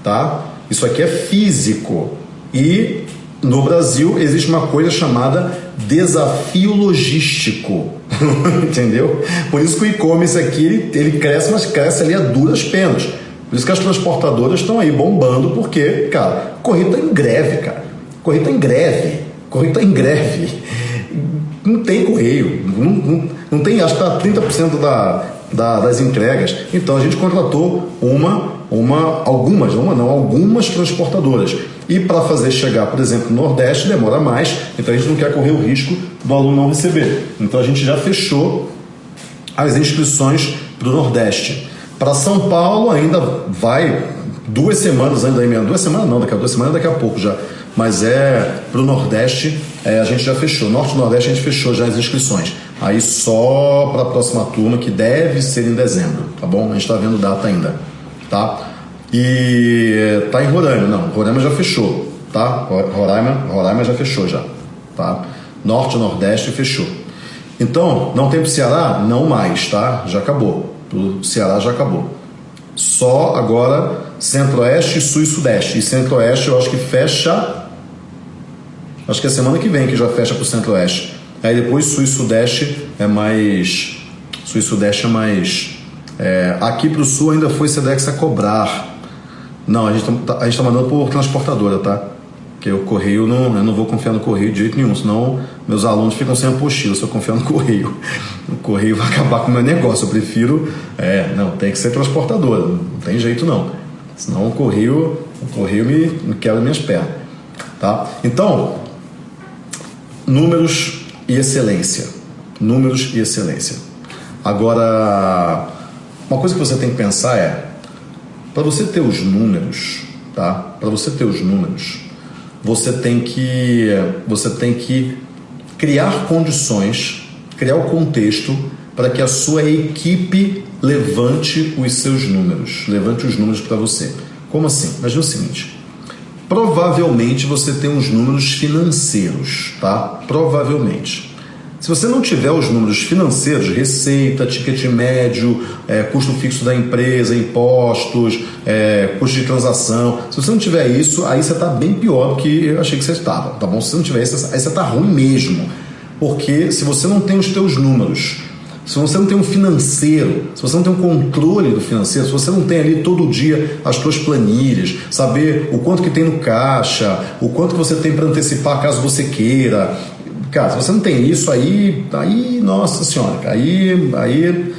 tá? Isso aqui é físico. E no Brasil existe uma coisa chamada desafio logístico. *laughs* Entendeu? Por isso que o e-commerce aqui ele, ele cresce, mas cresce ali a duras penas. Por isso que as transportadoras estão aí bombando, porque, cara, corrida tá em greve, cara. Corrida tá em greve. Corrida tá em greve. Não tem correio. Não, não, não tem, acho que tá 30% da, da, das entregas. Então a gente contratou uma, uma, algumas, uma não, algumas transportadoras. E para fazer chegar, por exemplo, no Nordeste demora mais, então a gente não quer correr o risco do aluno não receber. Então a gente já fechou as inscrições para o Nordeste. Para São Paulo ainda vai duas semanas ainda, duas semanas não, daqui a duas semanas daqui a pouco já. Mas é para o Nordeste é, a gente já fechou. Norte e Nordeste a gente fechou já as inscrições. Aí só para a próxima turma que deve ser em dezembro, tá bom? A gente está vendo data ainda, tá? E tá em Roraima, não, Roraima já fechou, tá? Roraima, Roraima já fechou já, tá? Norte Nordeste fechou. Então, não tem pro Ceará? Não mais, tá? Já acabou. O Ceará já acabou. Só agora Centro-Oeste, Sul e Sudeste. E Centro-Oeste eu acho que fecha. Acho que é semana que vem que já fecha pro Centro-Oeste. Aí depois Sul e Sudeste é mais. Sul e Sudeste é mais. É, aqui pro Sul ainda foi Sedex a cobrar. Não, a gente está tá mandando por transportadora, tá? Porque o correio, não, eu não vou confiar no correio de jeito nenhum, senão meus alunos ficam sem apostila se eu confiar no *laughs* correio. O correio vai acabar com o meu negócio. Eu prefiro. É, não, tem que ser transportadora, não tem jeito não. Senão o correio, o correio me, me quebra minhas pernas. Tá? Então, números e excelência. Números e excelência. Agora, uma coisa que você tem que pensar é para você ter os números, tá? Para você ter os números, você tem que você tem que criar condições, criar o contexto para que a sua equipe levante os seus números, levante os números para você. Como assim? Imagina o seguinte: provavelmente você tem uns números financeiros, tá? Provavelmente. Se você não tiver os números financeiros, receita, ticket médio, é, custo fixo da empresa, impostos, é, custo de transação, se você não tiver isso, aí você está bem pior do que eu achei que você estava, tá bom? Se você não tiver isso, aí você está ruim mesmo. Porque se você não tem os teus números, se você não tem um financeiro, se você não tem um controle do financeiro, se você não tem ali todo dia as suas planilhas, saber o quanto que tem no caixa, o quanto que você tem para antecipar caso você queira, Cara, se você não tem isso, aí, aí nossa senhora, aí, aí,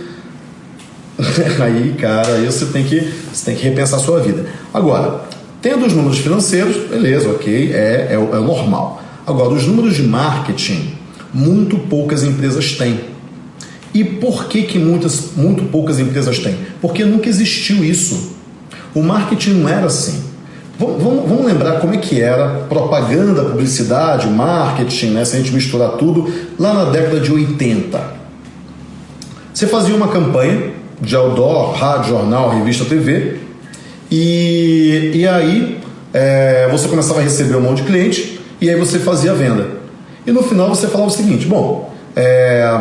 *laughs* aí, cara, aí você tem que, você tem que repensar a sua vida. Agora, tendo os números financeiros, beleza, ok, é, é, é normal. Agora, os números de marketing, muito poucas empresas têm. E por que, que muitas, muito poucas empresas têm? Porque nunca existiu isso. O marketing não era assim. Vamos, vamos, lembrar como é que era propaganda, publicidade, marketing, né? se a gente misturar tudo, lá na década de 80. Você fazia uma campanha de outdoor, rádio, jornal, revista, TV, e, e aí é, você começava a receber um monte de cliente, e aí você fazia a venda. E no final você falava o seguinte: bom, é,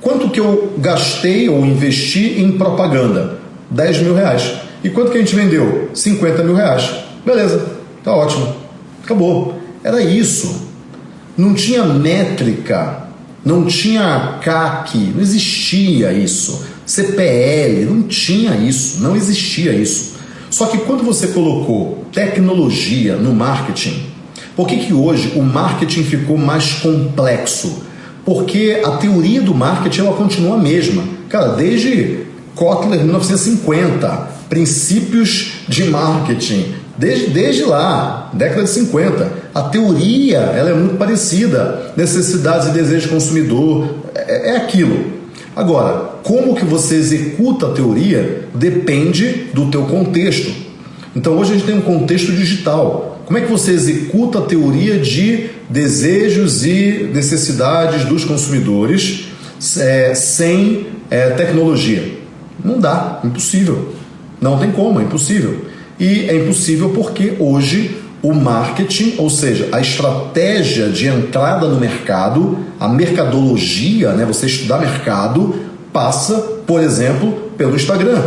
quanto que eu gastei ou investi em propaganda? 10 mil reais. E quanto que a gente vendeu? 50 mil reais. Beleza, tá ótimo. Acabou. Era isso. Não tinha métrica, não tinha CAC, não existia isso. CPL, não tinha isso, não existia isso. Só que quando você colocou tecnologia no marketing, por que, que hoje o marketing ficou mais complexo? Porque a teoria do marketing ela continua a mesma. Cara, desde Kotler 1950, princípios de marketing, Desde, desde lá, década de 50. A teoria ela é muito parecida. Necessidades e desejos do consumidor, é, é aquilo. Agora, como que você executa a teoria depende do teu contexto. Então hoje a gente tem um contexto digital. Como é que você executa a teoria de desejos e necessidades dos consumidores é, sem é, tecnologia? Não dá, impossível. Não tem como, é impossível. E é impossível porque hoje o marketing, ou seja, a estratégia de entrada no mercado, a mercadologia, né, você estudar mercado, passa, por exemplo, pelo Instagram.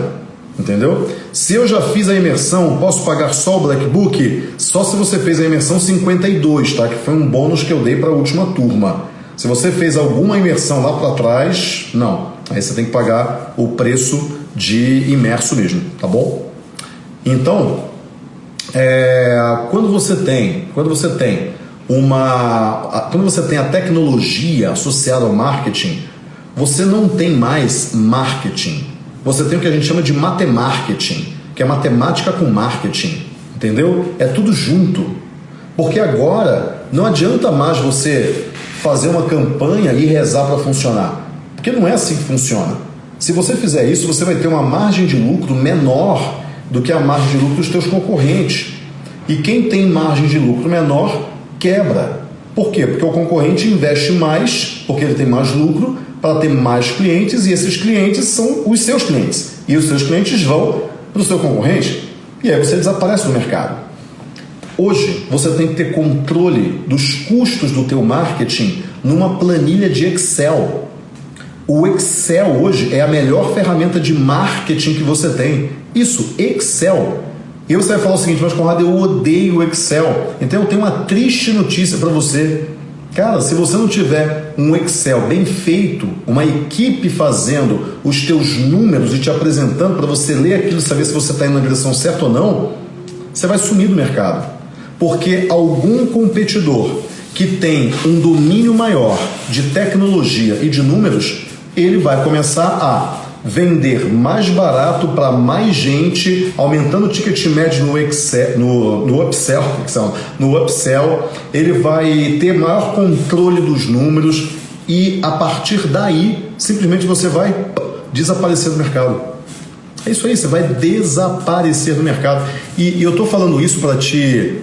Entendeu? Se eu já fiz a imersão, posso pagar só o Black Book? Só se você fez a imersão 52, tá? Que foi um bônus que eu dei para a última turma. Se você fez alguma imersão lá para trás, não. Aí você tem que pagar o preço de imerso mesmo, tá bom? Então, é, quando você tem, quando você tem uma, quando você tem a tecnologia associada ao marketing, você não tem mais marketing. Você tem o que a gente chama de matemarketing, que é matemática com marketing, entendeu? É tudo junto. Porque agora não adianta mais você fazer uma campanha e rezar para funcionar. Porque não é assim que funciona. Se você fizer isso, você vai ter uma margem de lucro menor do que a margem de lucro dos seus concorrentes. E quem tem margem de lucro menor quebra. Por quê? Porque o concorrente investe mais, porque ele tem mais lucro, para ter mais clientes e esses clientes são os seus clientes. E os seus clientes vão para o seu concorrente e aí você desaparece do mercado. Hoje você tem que ter controle dos custos do teu marketing numa planilha de Excel. O Excel hoje é a melhor ferramenta de marketing que você tem. Isso, Excel. E você vai falar o seguinte, mas Conrado, eu odeio o Excel. Então eu tenho uma triste notícia para você. Cara, se você não tiver um Excel bem feito, uma equipe fazendo os teus números e te apresentando para você ler aquilo e saber se você está indo na direção certa ou não, você vai sumir do mercado. Porque algum competidor que tem um domínio maior de tecnologia e de números, ele vai começar a vender mais barato para mais gente, aumentando o ticket médio no, Excel, no, no upsell, no upsell, ele vai ter maior controle dos números e a partir daí simplesmente você vai desaparecer do mercado. É isso aí, você vai desaparecer do mercado. E, e eu estou falando isso para te,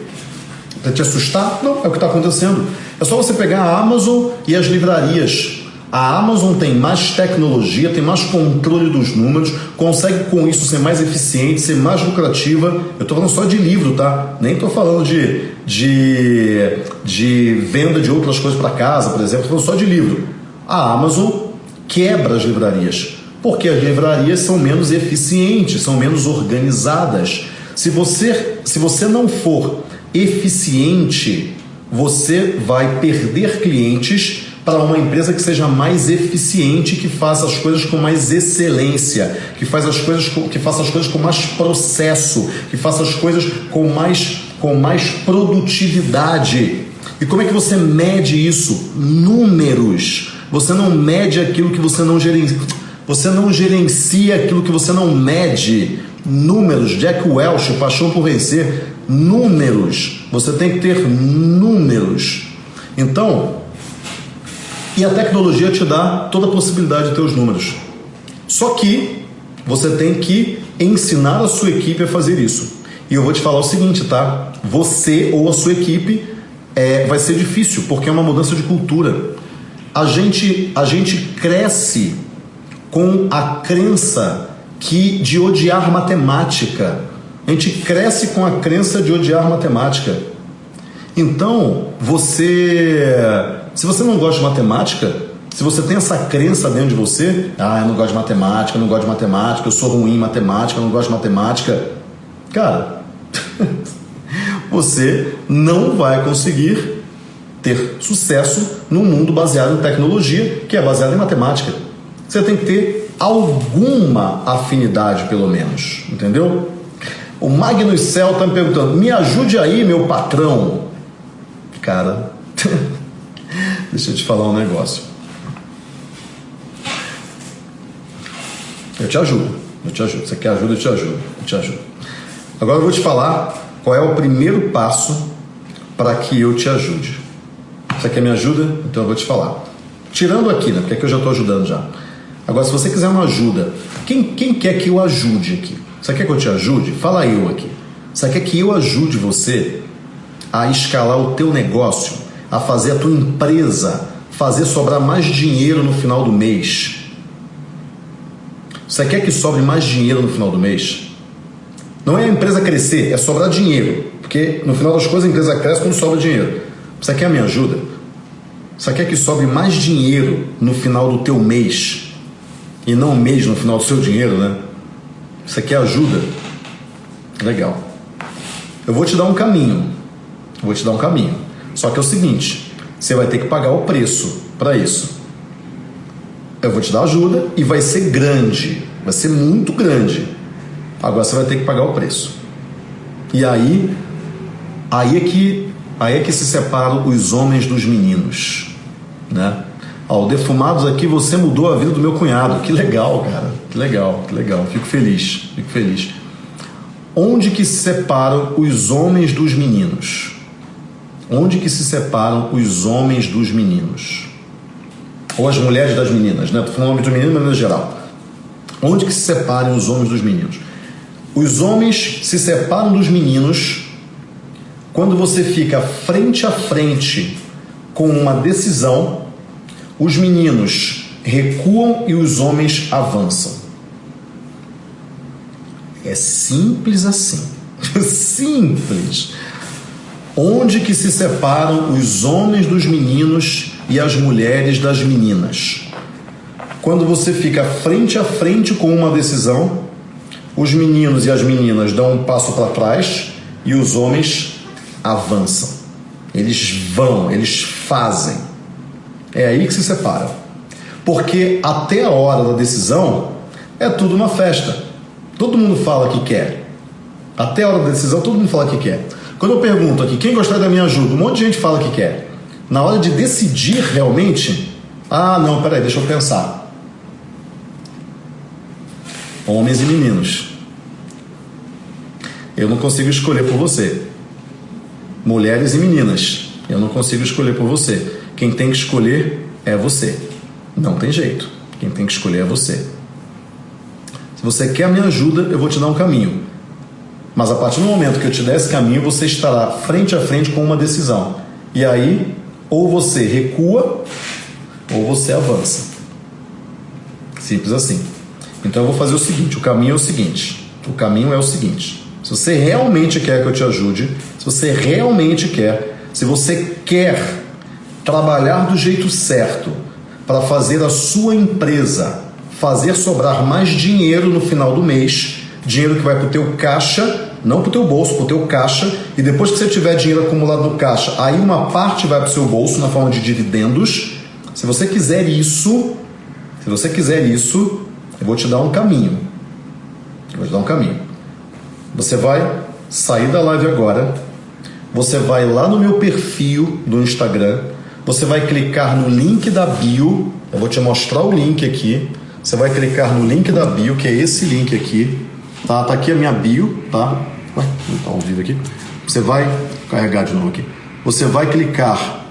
te assustar? Não, é o que está acontecendo. É só você pegar a Amazon e as livrarias a Amazon tem mais tecnologia, tem mais controle dos números, consegue com isso ser mais eficiente, ser mais lucrativa. Eu estou falando só de livro, tá? Nem estou falando de, de, de venda de outras coisas para casa, por exemplo. Estou falando só de livro. A Amazon quebra as livrarias, porque as livrarias são menos eficientes, são menos organizadas. Se você, se você não for eficiente, você vai perder clientes para uma empresa que seja mais eficiente, que faça as coisas com mais excelência, que, faz as coisas com, que faça as coisas com mais processo, que faça as coisas com mais, com mais produtividade. E como é que você mede isso? Números. Você não mede aquilo que você não gerencia. Você não gerencia aquilo que você não mede. Números. Jack Welch, Paixão por Vencer. Números. Você tem que ter números. Então, e a tecnologia te dá toda a possibilidade de ter os números. Só que você tem que ensinar a sua equipe a fazer isso. E eu vou te falar o seguinte, tá? Você ou a sua equipe é, vai ser difícil, porque é uma mudança de cultura. A gente, a gente cresce com a crença que de odiar matemática. A gente cresce com a crença de odiar matemática. Então, você se você não gosta de matemática, se você tem essa crença dentro de você, ah, eu não gosto de matemática, eu não gosto de matemática, eu sou ruim em matemática, eu não gosto de matemática, cara, *laughs* você não vai conseguir ter sucesso num mundo baseado em tecnologia, que é baseado em matemática. Você tem que ter alguma afinidade, pelo menos, entendeu? O Magnus Cell está me perguntando: me ajude aí, meu patrão. Cara, *laughs* Deixa eu te falar um negócio. Eu te ajudo, eu te ajudo. Você quer ajuda, eu te ajudo, eu te ajudo. Agora eu vou te falar qual é o primeiro passo para que eu te ajude. Você quer me ajuda? Então eu vou te falar. Tirando aqui, né? Porque aqui eu já estou ajudando já. Agora, se você quiser uma ajuda, quem, quem quer que eu ajude aqui? Você quer que eu te ajude? Fala eu aqui. Você quer que eu ajude você a escalar o teu negócio, a fazer a tua empresa fazer sobrar mais dinheiro no final do mês? Você quer que sobre mais dinheiro no final do mês? Não é a empresa crescer, é sobrar dinheiro. Porque no final das coisas a empresa cresce quando sobra dinheiro. Você quer a minha ajuda? Você quer que sobre mais dinheiro no final do teu mês? E não um mês no final do seu dinheiro, né? Você quer ajuda? Legal. Eu vou te dar um caminho. vou te dar um caminho. Só que é o seguinte: você vai ter que pagar o preço para isso. Eu vou te dar ajuda e vai ser grande, vai ser muito grande. Agora você vai ter que pagar o preço. E aí, aí é que, aí é que se separam os homens dos meninos, né? Ó, Defumados aqui, você mudou a vida do meu cunhado. Que legal, cara. Que legal, que legal. Fico feliz, fico feliz. Onde que se separam os homens dos meninos? Onde que se separam os homens dos meninos? Ou as mulheres das meninas, né? Estou falando homem dos meninos, de maneira geral. Onde que se separam os homens dos meninos? Os homens se separam dos meninos quando você fica frente a frente com uma decisão, os meninos recuam e os homens avançam. É simples assim. *laughs* simples. Onde que se separam os homens dos meninos e as mulheres das meninas? Quando você fica frente a frente com uma decisão, os meninos e as meninas dão um passo para trás e os homens avançam. Eles vão, eles fazem. É aí que se separam. Porque até a hora da decisão é tudo uma festa. Todo mundo fala que quer. Até a hora da decisão, todo mundo fala que quer. Quando eu pergunto aqui, quem gostaria da minha ajuda? Um monte de gente fala que quer. Na hora de decidir realmente, ah, não, peraí, deixa eu pensar. Homens e meninos. Eu não consigo escolher por você. Mulheres e meninas. Eu não consigo escolher por você. Quem tem que escolher é você. Não tem jeito. Quem tem que escolher é você. Se você quer minha ajuda, eu vou te dar um caminho. Mas a partir do momento que eu te der esse caminho, você estará frente a frente com uma decisão. E aí, ou você recua, ou você avança. Simples assim. Então eu vou fazer o seguinte: o caminho é o seguinte. O caminho é o seguinte. Se você realmente quer que eu te ajude, se você realmente quer, se você quer trabalhar do jeito certo para fazer a sua empresa fazer sobrar mais dinheiro no final do mês, dinheiro que vai para o teu caixa não para o teu bolso, para o teu caixa, e depois que você tiver dinheiro acumulado no caixa, aí uma parte vai para o seu bolso na forma de dividendos. Se você quiser isso, se você quiser isso, eu vou te dar um caminho. Eu vou te dar um caminho. Você vai sair da live agora, você vai lá no meu perfil do Instagram, você vai clicar no link da bio, eu vou te mostrar o link aqui. Você vai clicar no link da bio, que é esse link aqui. Tá, tá aqui a minha bio, tá? Não está vivo aqui. Você vai carregar de novo aqui. Você vai clicar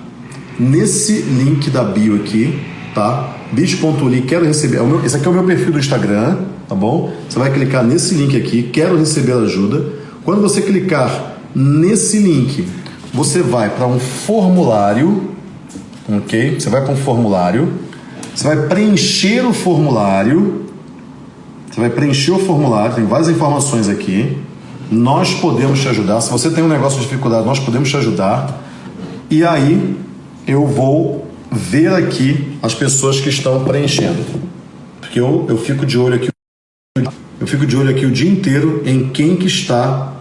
nesse link da bio aqui, tá? bit.ly, quero receber. É esse aqui é o meu perfil do Instagram, tá bom? Você vai clicar nesse link aqui, quero receber ajuda. Quando você clicar nesse link, você vai para um formulário, ok? Você vai para um formulário, você vai preencher o formulário, você vai preencher o formulário, tem várias informações aqui. Nós podemos te ajudar. Se você tem um negócio de dificuldade, nós podemos te ajudar. E aí eu vou ver aqui as pessoas que estão preenchendo. Porque eu, eu fico de olho aqui. Eu fico de olho aqui o dia inteiro em quem que está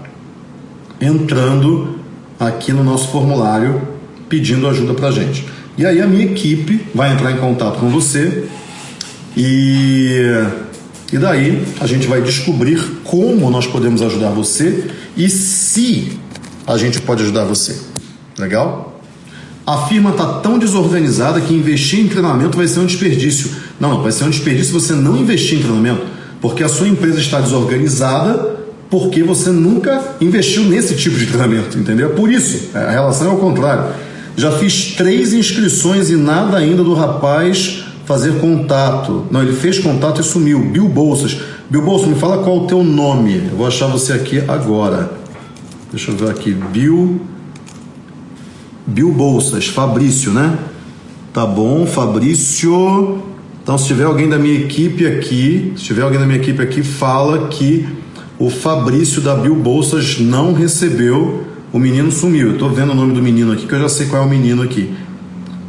entrando aqui no nosso formulário pedindo ajuda para gente. E aí a minha equipe vai entrar em contato com você e e daí a gente vai descobrir como nós podemos ajudar você e se a gente pode ajudar você. Legal? A firma está tão desorganizada que investir em treinamento vai ser um desperdício. Não, vai ser um desperdício você não investir em treinamento, porque a sua empresa está desorganizada porque você nunca investiu nesse tipo de treinamento, entendeu? Por isso, a relação é ao contrário. Já fiz três inscrições e nada ainda do rapaz fazer contato. Não, ele fez contato e sumiu. Bill Bolsas. Bill Bolsas, me fala qual o teu nome. Eu vou achar você aqui agora. Deixa eu ver aqui. Bill. Bill Bolsas. Fabrício, né? Tá bom, Fabrício. Então, se tiver alguém da minha equipe aqui, se tiver alguém da minha equipe aqui, fala que o Fabrício da Bill Bolsas não recebeu. O menino sumiu. Eu tô vendo o nome do menino aqui, que eu já sei qual é o menino aqui.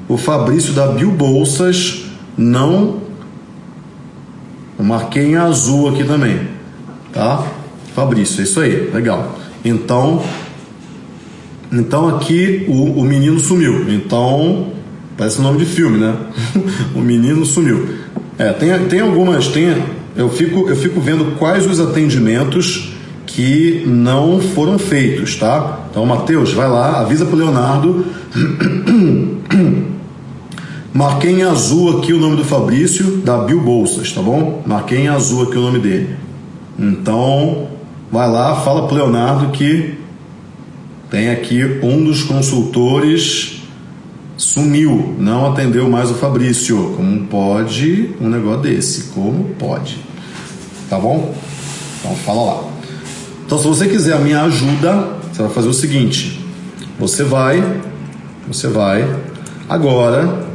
O Fabrício da Bill Bolsas não. Marquei em azul aqui também, tá? Fabrício, é isso aí, legal. Então, então aqui o, o menino sumiu. Então, parece nome de filme, né? *laughs* o menino sumiu. É, tem, tem algumas, tem, eu fico, eu fico vendo quais os atendimentos que não foram feitos, tá? Então, Matheus, vai lá, avisa pro Leonardo *clears throat* Marquei em azul aqui o nome do Fabrício, da Bill Bolsas, tá bom? Marquei em azul aqui o nome dele. Então, vai lá, fala pro Leonardo que tem aqui um dos consultores sumiu, não atendeu mais o Fabrício. Como pode um negócio desse? Como pode? Tá bom? Então fala lá. Então se você quiser a minha ajuda, você vai fazer o seguinte: você vai, você vai agora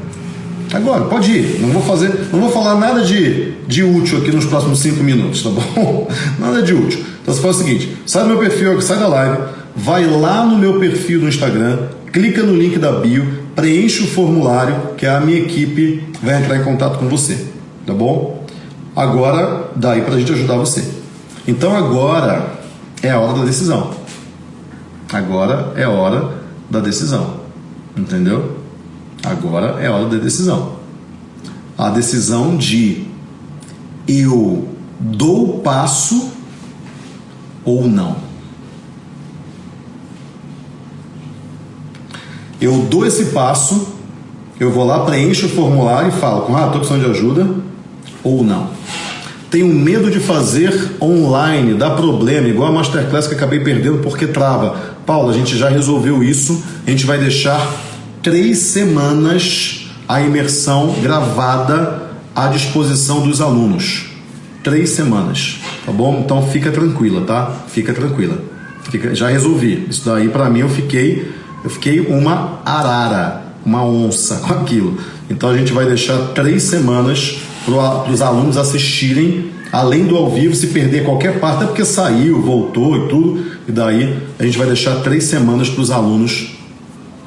Agora, pode ir. Não vou fazer, não vou falar nada de, de útil aqui nos próximos cinco minutos, tá bom? *laughs* Nada de útil. Então você faz o seguinte: sai do meu perfil, sai da live, vai lá no meu perfil no Instagram, clica no link da bio, preenche o formulário que a minha equipe vai entrar em contato com você, tá bom? Agora, daí para a gente ajudar você. Então agora é a hora da decisão. Agora é a hora da decisão, entendeu? Agora é hora da decisão. A decisão de eu dou passo ou não. Eu dou esse passo, eu vou lá, preencho o formulário e falo com ah, estou precisando de ajuda ou não. Tenho medo de fazer online, dá problema, igual a Masterclass que acabei perdendo porque trava. Paulo, a gente já resolveu isso, a gente vai deixar três semanas a imersão gravada à disposição dos alunos. Três semanas, tá bom? Então fica tranquila, tá? Fica tranquila. Fica, já resolvi. Isso daí para mim eu fiquei, eu fiquei uma arara, uma onça com aquilo. Então a gente vai deixar três semanas para os alunos assistirem, além do ao vivo, se perder qualquer parte, é porque saiu, voltou e tudo. E daí a gente vai deixar três semanas para os alunos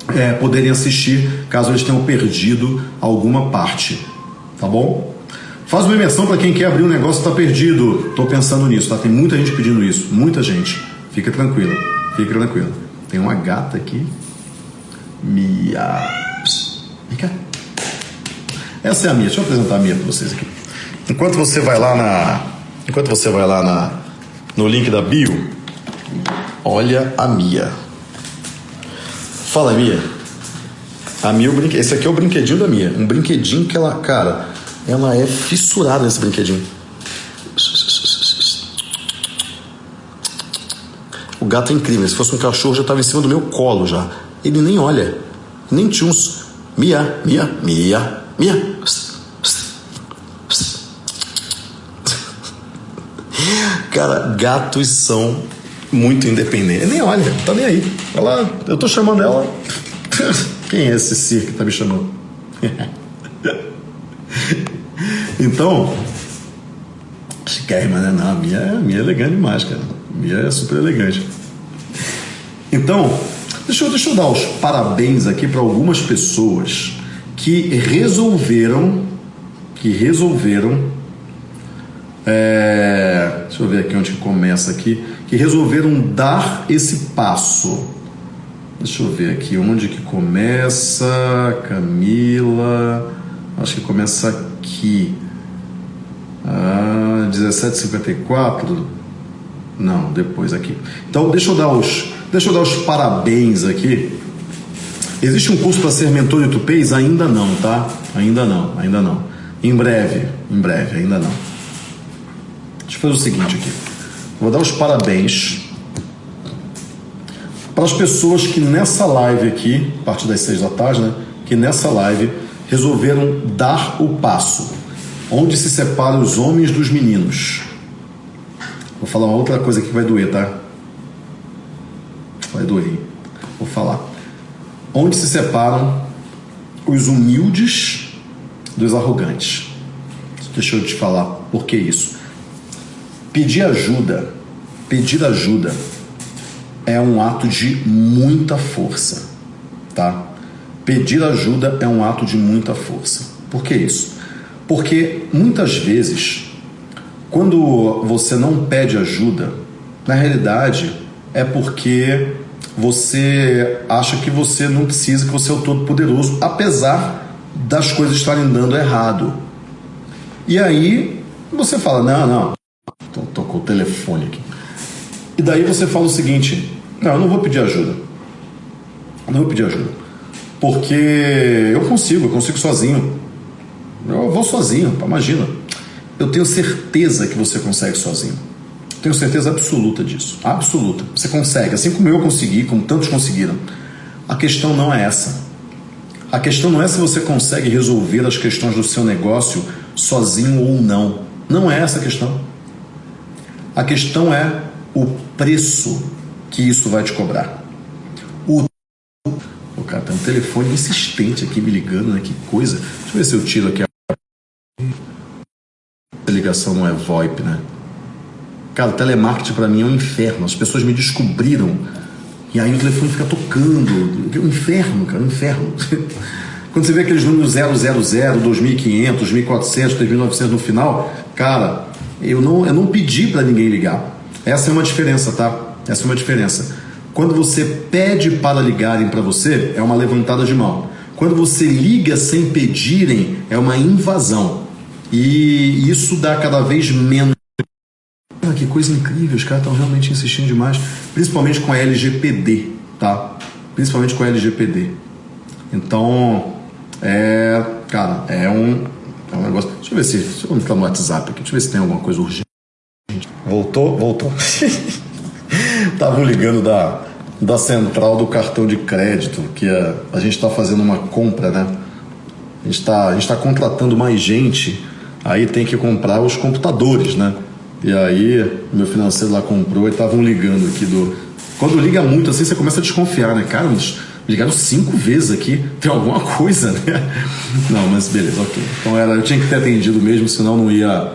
é, poderem assistir caso eles tenham perdido alguma parte. Tá bom? Faz uma imersão para quem quer abrir um negócio e está perdido. Estou pensando nisso, tá? Tem muita gente pedindo isso. Muita gente. Fica tranquilo. Fica tranquilo. Tem uma gata aqui. Mia. Vem cá. Essa é a Mia. Deixa eu apresentar a Mia para vocês aqui. Enquanto você vai lá na. Enquanto você vai lá na, no link da bio, olha a Mia. Fala, Mia. A Mia, brinque... esse aqui é o brinquedinho da Mia. Um brinquedinho que ela, cara, ela é fissurada nesse brinquedinho. O gato é incrível. Se fosse um cachorro, já estava em cima do meu colo já. Ele nem olha, nem tchuns. Mia, Mia, Mia, Mia. Cara, gatos são muito independente. Nem olha, tá nem aí. Ela, eu tô chamando ela. *laughs* Quem é esse ser que tá me chamando? *laughs* então, chiquérrima, né? Não, a minha, a minha é elegante demais, cara. A minha é super elegante. Então, deixa eu, deixa eu dar os parabéns aqui para algumas pessoas que resolveram, que resolveram, é, deixa eu ver aqui onde começa aqui, que resolveram dar esse passo. Deixa eu ver aqui onde que começa. Camila. Acho que começa aqui. Ah, 1754. Não, depois aqui. Então, deixa eu dar os, deixa eu dar os parabéns aqui. Existe um curso para ser mentor de tupês? Ainda não, tá? Ainda não, ainda não. Em breve, em breve, ainda não. Deixa eu fazer o seguinte aqui. Vou dar os parabéns para as pessoas que nessa live aqui, a partir das seis da tarde, né? Que nessa live resolveram dar o passo, onde se separam os homens dos meninos. Vou falar uma outra coisa que vai doer, tá? Vai doer. Vou falar. Onde se separam os humildes dos arrogantes. Deixa eu te falar por que isso. Pedir ajuda, pedir ajuda é um ato de muita força, tá? Pedir ajuda é um ato de muita força. Por que isso? Porque muitas vezes, quando você não pede ajuda, na realidade é porque você acha que você não precisa, que você é o todo-poderoso, apesar das coisas estarem dando errado. E aí você fala: não, não, tocou o telefone aqui. E daí você fala o seguinte: não, eu não vou pedir ajuda. Não vou pedir ajuda. Porque eu consigo, eu consigo sozinho. Eu vou sozinho, imagina. Eu tenho certeza que você consegue sozinho. Tenho certeza absoluta disso. Absoluta. Você consegue, assim como eu consegui, como tantos conseguiram. A questão não é essa. A questão não é se você consegue resolver as questões do seu negócio sozinho ou não. Não é essa a questão. A questão é o preço que isso vai te cobrar. O, o cara tem um telefone insistente aqui me ligando, né? Que coisa. Deixa eu ver se eu tiro aqui a a ligação não é VoIP, né? Cara, o telemarketing para mim é um inferno. As pessoas me descobriram e aí o telefone fica tocando. É um inferno, cara, um inferno. *laughs* Quando você vê aqueles números 000, 2500, 2400, 3900 no final, cara, eu não, eu não pedi para ninguém ligar. Essa é uma diferença, tá? Essa é uma diferença. Quando você pede para ligarem para você, é uma levantada de mão. Quando você liga sem pedirem, é uma invasão. E isso dá cada vez menos. Ah, que coisa incrível, os caras estão realmente insistindo demais, principalmente com a LGPD, tá? Principalmente com a LGPD. Então, é, cara, é um, é um negócio. Deixa eu ver se. Deixa eu entrar no WhatsApp aqui, deixa eu ver se tem alguma coisa urgente. Voltou? Voltou. *laughs* Estavam ligando da, da central do cartão de crédito, que a, a gente está fazendo uma compra, né? A gente está tá contratando mais gente, aí tem que comprar os computadores, né? E aí, meu financeiro lá comprou e estavam ligando aqui do. Quando liga muito assim, você começa a desconfiar, né? Cara, eles ligaram cinco vezes aqui, tem alguma coisa, né? Não, mas beleza, ok. Então era, eu tinha que ter atendido mesmo, senão não ia.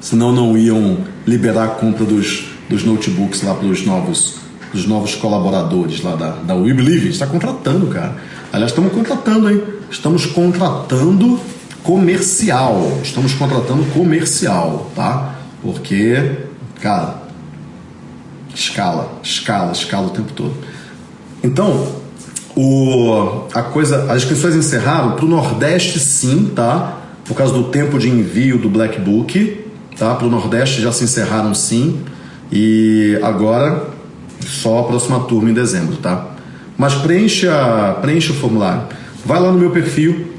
Senão não iam liberar a compra dos, dos notebooks lá para os novos, dos novos colaboradores lá da, da We Believe. está contratando, cara. Aliás, estamos contratando, hein? Estamos contratando comercial. Estamos contratando comercial, tá? Porque, cara, escala, escala, escala o tempo todo. Então, o, a coisa, as inscrições encerraram para o Nordeste, sim, tá? Por causa do tempo de envio do Black Book, tá? Para o Nordeste já se encerraram, sim. E agora só a próxima turma em dezembro, tá? Mas preencha, preencha o formulário. Vai lá no meu perfil,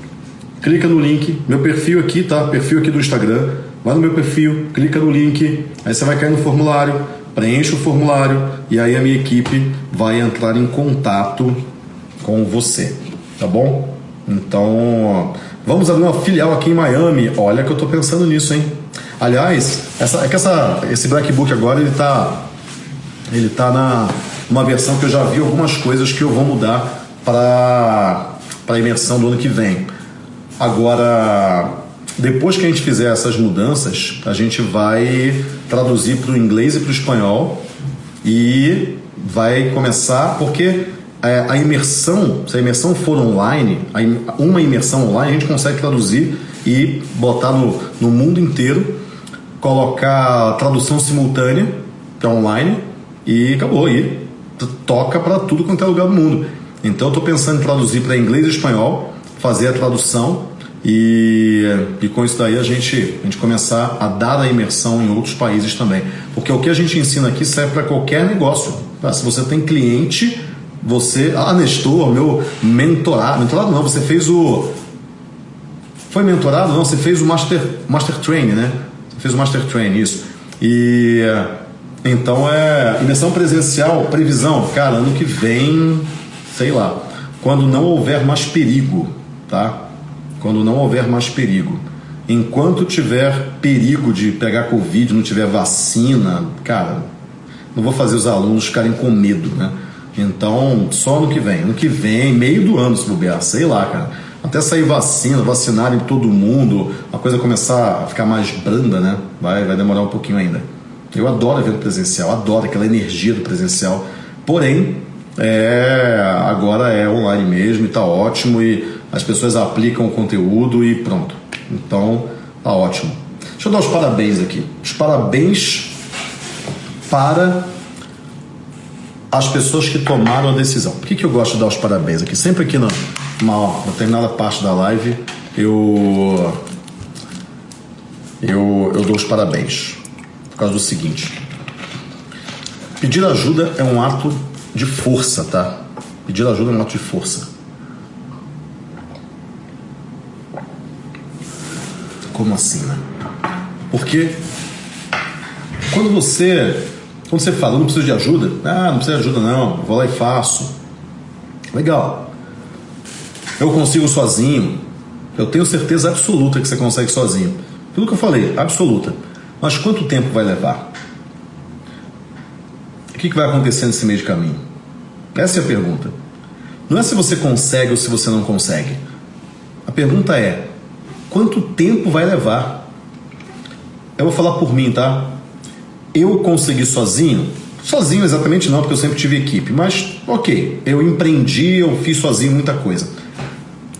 clica no link, meu perfil aqui, tá? Perfil aqui do Instagram. Vai no meu perfil, clica no link, aí você vai cair no formulário, preenche o formulário e aí a minha equipe vai entrar em contato com você, tá bom? Então, vamos abrir uma filial aqui em Miami. Olha que eu tô pensando nisso, hein? Aliás, essa, é que essa, esse Black Book agora ele tá, ele tá na uma versão que eu já vi algumas coisas que eu vou mudar para para a imersão do ano que vem. Agora, depois que a gente fizer essas mudanças, a gente vai traduzir para o inglês e para o espanhol e vai começar porque é, a imersão, se a imersão for online, uma imersão online a gente consegue traduzir e botar no, no mundo inteiro colocar tradução simultânea, é online, e acabou. E toca para tudo quanto é lugar do mundo. Então eu estou pensando em traduzir para inglês e espanhol, fazer a tradução e, e com isso daí a gente, a gente começar a dar a imersão em outros países também. Porque o que a gente ensina aqui serve para qualquer negócio. Tá? Se você tem cliente, você. Ah, Nestor, meu mentorado. Mentorado não, você fez o. Foi mentorado? Não, você fez o Master, master Training, né? fez o Master Train, isso. E Então é imersão presencial, previsão, cara, ano que vem, sei lá, quando não houver mais perigo, tá? Quando não houver mais perigo. Enquanto tiver perigo de pegar Covid, não tiver vacina, cara, não vou fazer os alunos ficarem com medo, né? Então, só ano que vem. Ano que vem, meio do ano, se bobear, sei lá, cara. Até sair vacina, vacinarem todo mundo, a coisa começar a ficar mais branda, né? Vai, vai demorar um pouquinho ainda. Eu adoro evento presencial, adoro aquela energia do presencial. Porém, é, agora é online mesmo e tá ótimo e as pessoas aplicam o conteúdo e pronto. Então, tá ótimo. Deixa eu dar os parabéns aqui. Os parabéns para as pessoas que tomaram a decisão. Por que, que eu gosto de dar os parabéns aqui? Sempre aqui na, na determinada parte da live eu, eu, eu dou os parabéns. Por causa do seguinte: pedir ajuda é um ato de força, tá? Pedir ajuda é um ato de força. Como assim, né? Porque quando você quando você fala, não preciso de ajuda, ah, não precisa de ajuda não, vou lá e faço. Legal. Eu consigo sozinho. Eu tenho certeza absoluta que você consegue sozinho. Tudo que eu falei, absoluta. Mas quanto tempo vai levar? O que vai acontecer nesse meio de caminho? Essa é a pergunta. Não é se você consegue ou se você não consegue. A pergunta é: quanto tempo vai levar? Eu vou falar por mim, tá? Eu consegui sozinho? Sozinho exatamente não, porque eu sempre tive equipe, mas ok, eu empreendi, eu fiz sozinho muita coisa.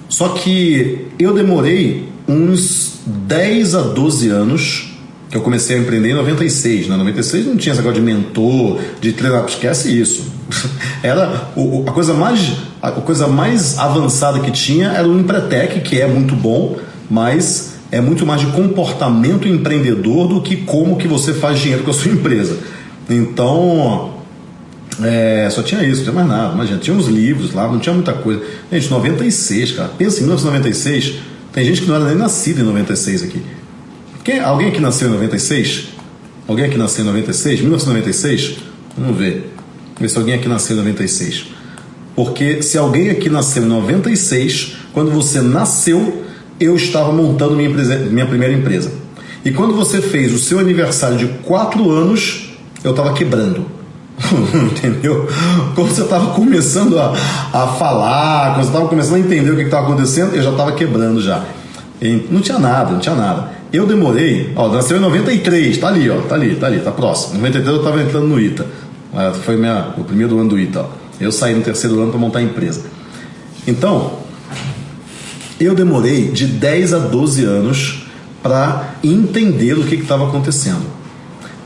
Só que eu demorei uns 10 a 12 anos que eu comecei a empreender em 96. Né? 96 não tinha esse negócio de mentor, de treinar, esquece isso. *laughs* Era a coisa mais a coisa mais avançada que tinha era o Empretec, que é muito bom, mas é muito mais de comportamento empreendedor do que como que você faz dinheiro com a sua empresa. Então, é, só tinha isso, não tinha mais nada. Imagina, tinha uns livros lá, não tinha muita coisa. Gente, 96, cara. Pensa em 1996, tem gente que não era nem nascida em 96 aqui. Quem, alguém aqui nasceu em 96? Alguém aqui nasceu em 96? 1996? Vamos ver. Vamos ver se alguém aqui nasceu em 96. Porque se alguém aqui nasceu em 96, quando você nasceu, eu estava montando minha, empresa, minha primeira empresa. E quando você fez o seu aniversário de 4 anos, eu estava quebrando. *laughs* Entendeu? Quando você estava começando a, a falar, quando você estava começando a entender o que estava acontecendo, eu já estava quebrando já. E não tinha nada, não tinha nada. Eu demorei, ó, nasceu em 93, tá ali, ó, tá ali, tá ali, tá próximo. Em 93 eu estava entrando no ITA. Foi minha, o primeiro ano do ITA. Ó. Eu saí no terceiro ano para montar a empresa. Então, eu demorei de 10 a 12 anos para entender o que estava acontecendo,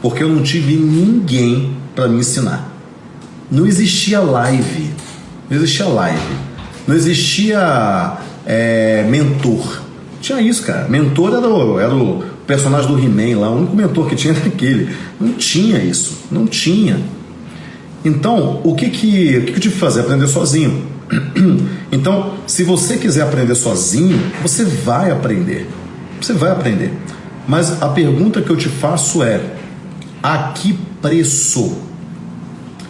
porque eu não tive ninguém para me ensinar. Não existia live, não existia live, não existia é, mentor. Tinha isso, cara. Mentor era o, era o personagem do He-Man lá, o único mentor que tinha *laughs* era aquele. Não tinha isso, não tinha. Então, o que, que, o que eu tive que fazer? Aprender sozinho. *clears throat* Então, se você quiser aprender sozinho, você vai aprender. Você vai aprender. Mas a pergunta que eu te faço é: a que preço?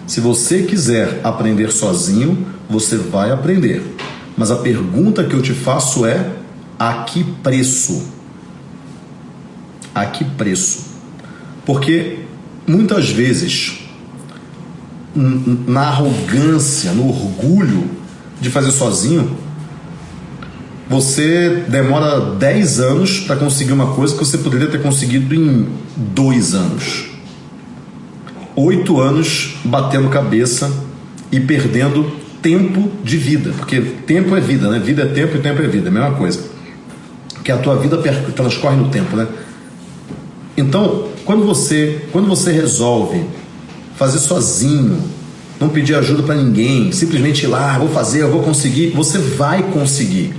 Se você quiser aprender sozinho, você vai aprender. Mas a pergunta que eu te faço é: a que preço? A que preço? Porque muitas vezes, na arrogância, no orgulho, de fazer sozinho, você demora 10 anos para conseguir uma coisa que você poderia ter conseguido em 2 anos. 8 anos batendo cabeça e perdendo tempo de vida, porque tempo é vida, né? Vida é tempo e tempo é vida, é a mesma coisa. Que a tua vida transcorre no tempo, né? Então, quando você, quando você resolve fazer sozinho não pedir ajuda para ninguém, simplesmente ir lá, vou fazer, eu vou conseguir, você vai conseguir.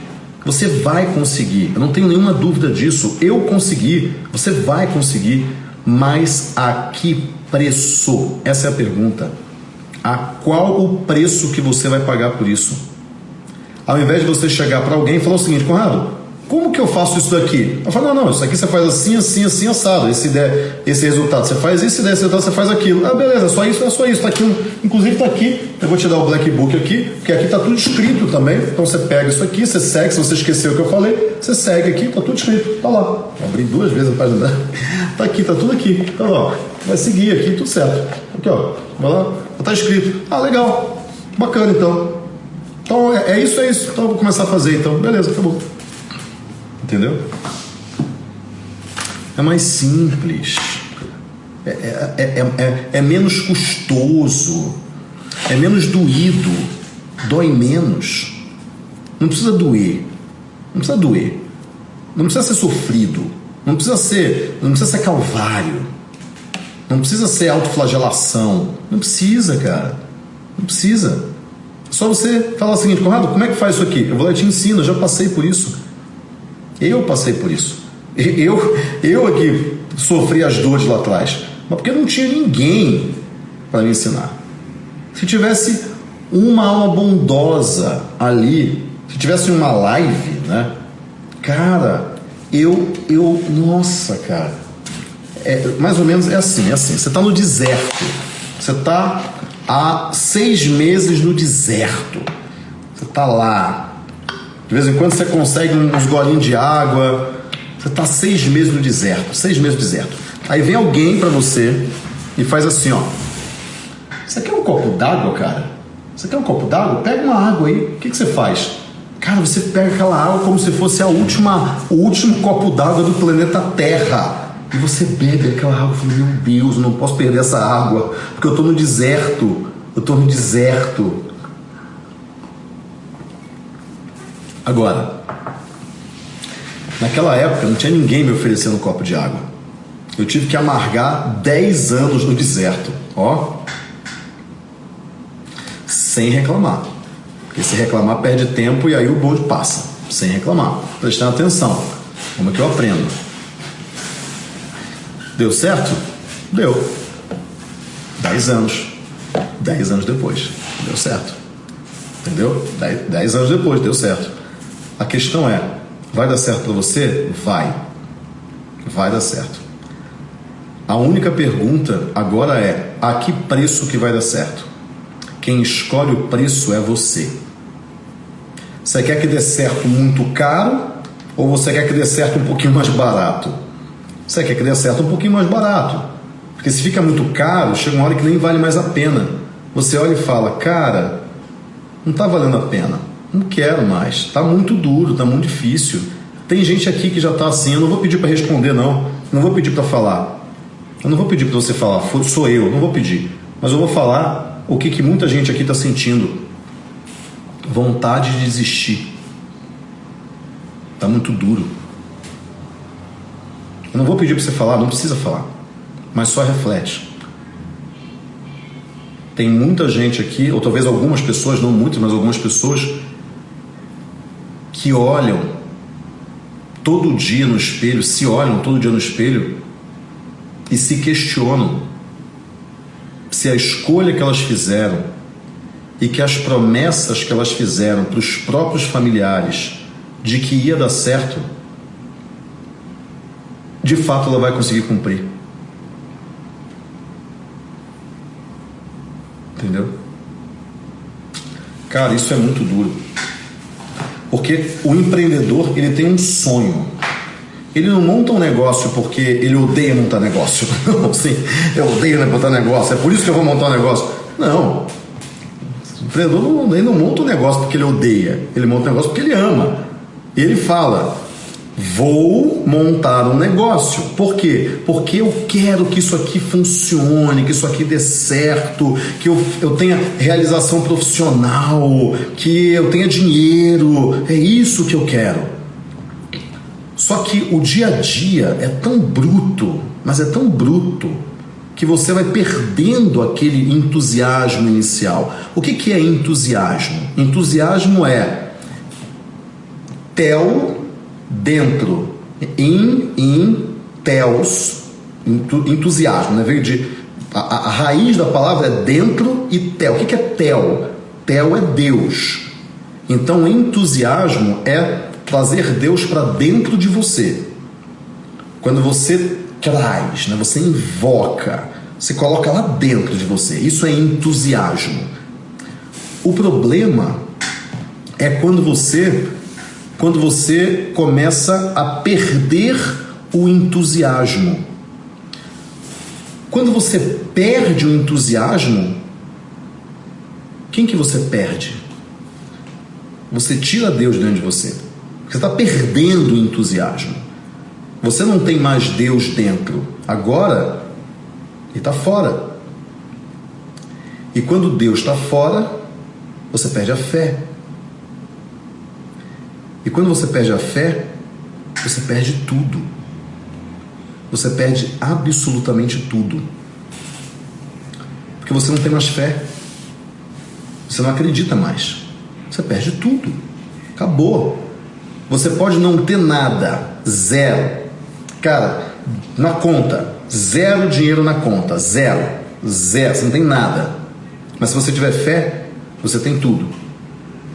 Você vai conseguir, eu não tenho nenhuma dúvida disso. Eu consegui, você vai conseguir, mas a que preço? Essa é a pergunta. A qual o preço que você vai pagar por isso? Ao invés de você chegar para alguém e falar o seguinte, Conrado, como que eu faço isso daqui? Eu falo, não, não, isso aqui você faz assim, assim, assim, assado. Esse, ideia, esse resultado você faz isso, esse resultado você faz aquilo. Ah, beleza, só isso, é só isso. Tá aqui, inclusive tá aqui, eu vou te dar o Black Book aqui, porque aqui tá tudo escrito também. Então você pega isso aqui, você segue, se você esqueceu o que eu falei, você segue aqui, tá tudo escrito, tá lá. Abri duas vezes a página. *laughs* Tá aqui, tá tudo aqui. Tá lá, vai seguir aqui, tudo certo. Aqui, ó, vai lá, tá escrito. Ah, legal, bacana então. Então é, é isso, é isso. Então eu vou começar a fazer então. Beleza, acabou. Entendeu? É mais simples. É, é, é, é, menos custoso. É menos doído. Dói menos. Não precisa doer. Não precisa doer. Não precisa ser sofrido. Não precisa ser, não precisa ser calvário. Não precisa ser autoflagelação. Não precisa, cara. Não precisa. Só você falar o seguinte, Conrado, como é que faz isso aqui? Eu vou lá e te ensino, eu já passei por isso. Eu passei por isso. Eu, eu aqui sofri as dores lá atrás, mas porque não tinha ninguém para me ensinar. Se tivesse uma alma bondosa ali, se tivesse uma live, né? Cara, eu, eu, nossa, cara, é, mais ou menos é assim, é assim. Você está no deserto, você está há seis meses no deserto, você está lá, de vez em quando você consegue uns golinhos de água. Você está seis meses no deserto, seis meses no deserto. Aí vem alguém para você e faz assim, ó. Você quer um copo d'água, cara? Você quer um copo d'água? Pega uma água aí. O que, que você faz? Cara, você pega aquela água como se fosse a última, o último copo d'água do planeta Terra. E você bebe aquela água e fala, meu Deus, não posso perder essa água, porque eu estou no deserto. Eu estou no deserto. Agora, naquela época não tinha ninguém me oferecendo um copo de água. Eu tive que amargar 10 anos no deserto, ó. Sem reclamar. Porque se reclamar perde tempo e aí o bonde passa. Sem reclamar. Prestando atenção. Como é que eu aprendo? Deu certo? Deu. 10 anos. 10 anos depois. Deu certo. Entendeu? 10 anos depois, deu certo. A questão é: vai dar certo para você? Vai. Vai dar certo. A única pergunta agora é: a que preço que vai dar certo? Quem escolhe o preço é você. Você quer que dê certo muito caro ou você quer que dê certo um pouquinho mais barato? Você quer que dê certo um pouquinho mais barato. Porque se fica muito caro, chega uma hora que nem vale mais a pena. Você olha e fala: "Cara, não está valendo a pena não quero mais, está muito duro, está muito difícil. Tem gente aqui que já está assim, eu não vou pedir para responder não, não vou pedir para falar. Eu não vou pedir para você falar, sou eu, não vou pedir. Mas eu vou falar o que, que muita gente aqui está sentindo. Vontade de desistir. Está muito duro. Eu não vou pedir para você falar, não precisa falar. Mas só reflete. Tem muita gente aqui, ou talvez algumas pessoas, não muitas, mas algumas pessoas que olham todo dia no espelho, se olham todo dia no espelho e se questionam se a escolha que elas fizeram e que as promessas que elas fizeram para os próprios familiares de que ia dar certo, de fato ela vai conseguir cumprir. Entendeu? Cara, isso é muito duro. Porque o empreendedor ele tem um sonho. Ele não monta um negócio porque ele odeia montar negócio. *laughs* Não, assim, eu odeio montar negócio, é por isso que eu vou montar um negócio. Não. O empreendedor não, ele não monta um negócio porque ele odeia, ele monta um negócio porque ele ama. E ele fala: Vou montar um negócio. Por quê? Porque eu quero que isso aqui funcione, que isso aqui dê certo, que eu, eu tenha realização profissional, que eu tenha dinheiro. É isso que eu quero. Só que o dia a dia é tão bruto, mas é tão bruto, que você vai perdendo aquele entusiasmo inicial. O que, que é entusiasmo? Entusiasmo é tel dentro, in, in, teos, entusiasmo, né? veio de. A, a, raiz da palavra é dentro e tel. O que, é tel? Tel é Deus. Então, entusiasmo é trazer Deus para dentro de você, quando você traz, né, você invoca, você coloca lá dentro de você, isso é entusiasmo. O problema é quando você quando você começa a perder o entusiasmo. Quando você perde o entusiasmo, quem que você perde? Você tira Deus dentro de você. Você está perdendo o entusiasmo. Você não tem mais Deus dentro. Agora, ele está fora. E quando Deus está fora, você perde a fé. E quando você perde a fé, você perde tudo. Você perde absolutamente tudo. Porque você não tem mais fé. Você não acredita mais. Você perde tudo. Acabou. Você pode não ter nada, zero. Cara, na conta, zero dinheiro na conta, zero. Zero, você não tem nada. Mas se você tiver fé, você tem tudo.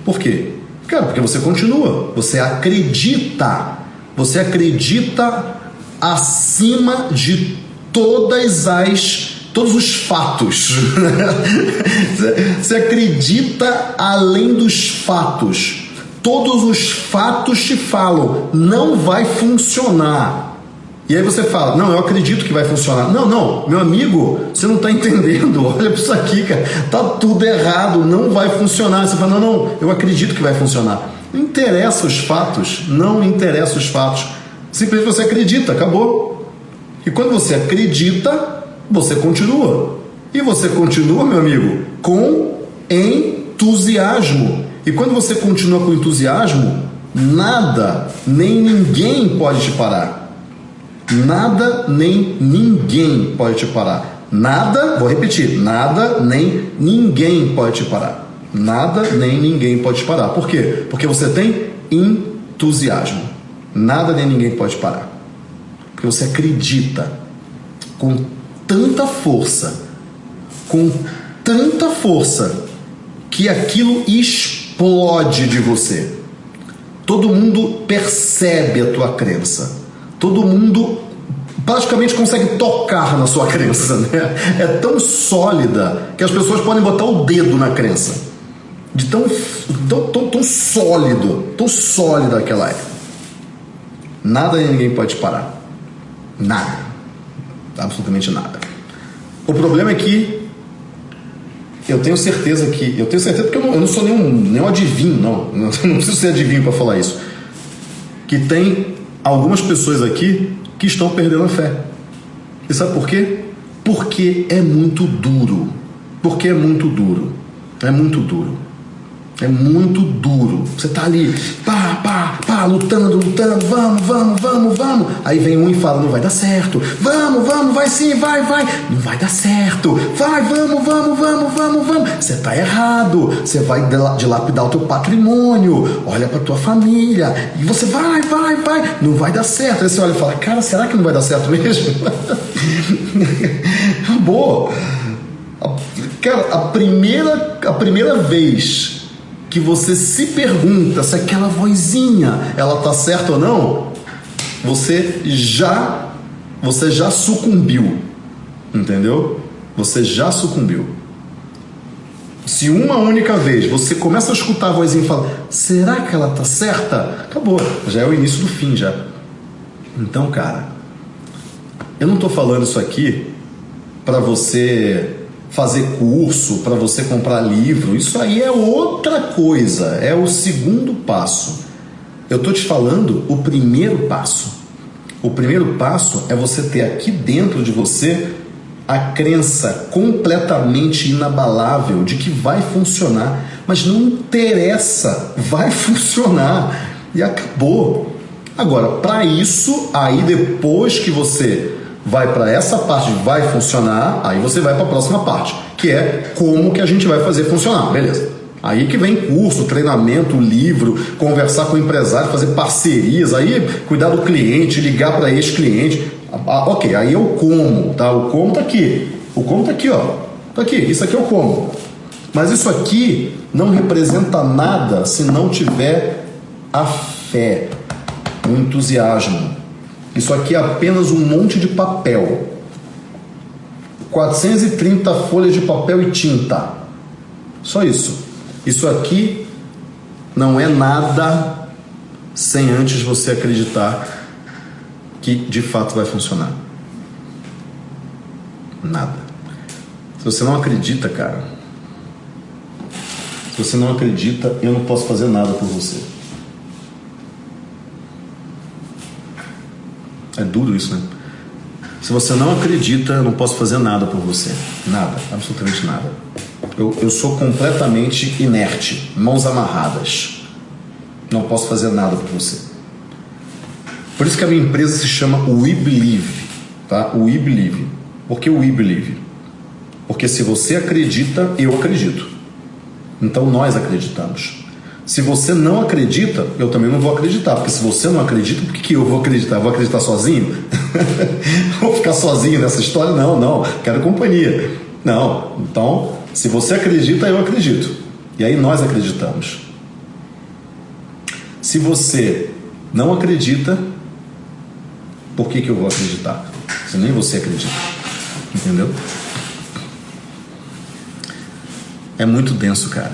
Por quê? Cara, porque você continua, você acredita. Você acredita acima de todas as todos os fatos. *laughs* você acredita além dos fatos. Todos os fatos te falam, não vai funcionar. E aí você fala, não, eu acredito que vai funcionar. Não, não, meu amigo, você não está entendendo. *laughs* Olha para isso aqui, cara. Tá tudo errado, não vai funcionar. Você fala, não, não, eu acredito que vai funcionar. Não interessa os fatos, não interessa os fatos. Simplesmente você acredita, acabou. E quando você acredita, você continua. E você continua, meu amigo, com entusiasmo. E quando você continua com entusiasmo, nada, nem ninguém pode te parar. Nada nem ninguém pode te parar. Nada, vou repetir, nada nem ninguém pode te parar. Nada nem ninguém pode te parar. Por quê? Porque você tem entusiasmo. Nada nem ninguém pode parar. Porque você acredita com tanta força, com tanta força, que aquilo explode de você. Todo mundo percebe a tua crença todo mundo praticamente consegue tocar na sua crença, né? É tão sólida que as pessoas podem botar o dedo na crença. De tão, tão, tão, tão sólido, tão sólida que ela é. Nada e ninguém pode parar. Nada. Absolutamente nada. O problema é que eu tenho certeza que. Eu tenho certeza porque eu não, eu não sou nenhum, nenhum adivinho, não. *laughs* Não preciso ser adivinho para falar isso. Que tem algumas pessoas aqui que estão perdendo a fé. E sabe por quê? Porque é muito duro. Porque é muito duro. É muito duro. É muito duro. Você tá ali, pá, pá, pá, lutando, lutando, vamos, vamos, vamos, vamos. Aí vem um e fala, não vai dar certo. Vamos, vamos, vai sim, vai, vai. Não vai dar certo. Vai, vamos, vamos, vamos, vamos, vamos. Você tá errado. Você vai dilapidar o teu patrimônio. Olha pra tua família. E você vai, vai, vai. Não vai dar certo. Aí você olha e fala, cara, será que não vai dar certo mesmo? *laughs* Boa. Cara, a primeira, a primeira vez que você se pergunta se aquela vozinha ela tá certa ou não, você já você já sucumbiu. Entendeu? Você já sucumbiu. Se uma única vez você começa a escutar a vozinha e fala: "Será que ela tá certa?", acabou. Já é o início do fim já. Então, cara, eu não tô falando isso aqui para você fazer curso, para você comprar livro, isso aí é outra coisa, é o segundo passo. Eu estou te falando o primeiro passo. O primeiro passo é você ter aqui dentro de você a crença completamente inabalável de que vai funcionar, mas não interessa, vai *laughs* funcionar e acabou. Agora, para isso, aí depois que você vai para essa parte vai funcionar, aí você vai para a próxima parte, que é como que a gente vai fazer funcionar, beleza? Aí que vem curso, treinamento, livro, conversar com o empresário, fazer parcerias, aí cuidar do cliente, ligar para ex-cliente. Ah, ok, aí é o como, tá? O como tá aqui. O como tá aqui, ó. Tá aqui, isso aqui é o como. Mas isso aqui não representa nada se não tiver a fé, um entusiasmo. Isso aqui é apenas um monte de papel. 430 folhas de papel e tinta. Só isso. Isso aqui não é nada sem antes você acreditar que de fato vai funcionar. Nada. Se você não acredita, cara, se você não acredita, eu não posso fazer nada por você. É duro isso, né? Se você não acredita, eu não posso fazer nada por você. Nada, absolutamente nada. Eu, eu sou completamente inerte, mãos amarradas. Não posso fazer nada por você. Por isso que a minha empresa se chama We Believe, tá? We Believe. Por que We Believe? Porque se você acredita, eu acredito. Então nós acreditamos. Se você não acredita, eu também não vou acreditar. Porque se você não acredita, por que, que eu vou acreditar? Eu vou acreditar sozinho? *laughs* vou ficar sozinho nessa história? Não, não. Quero companhia. Não. Então, se você acredita, eu acredito. E aí nós acreditamos. Se você não acredita, por que, que eu vou acreditar? Se nem você acredita. Entendeu? É muito denso, cara.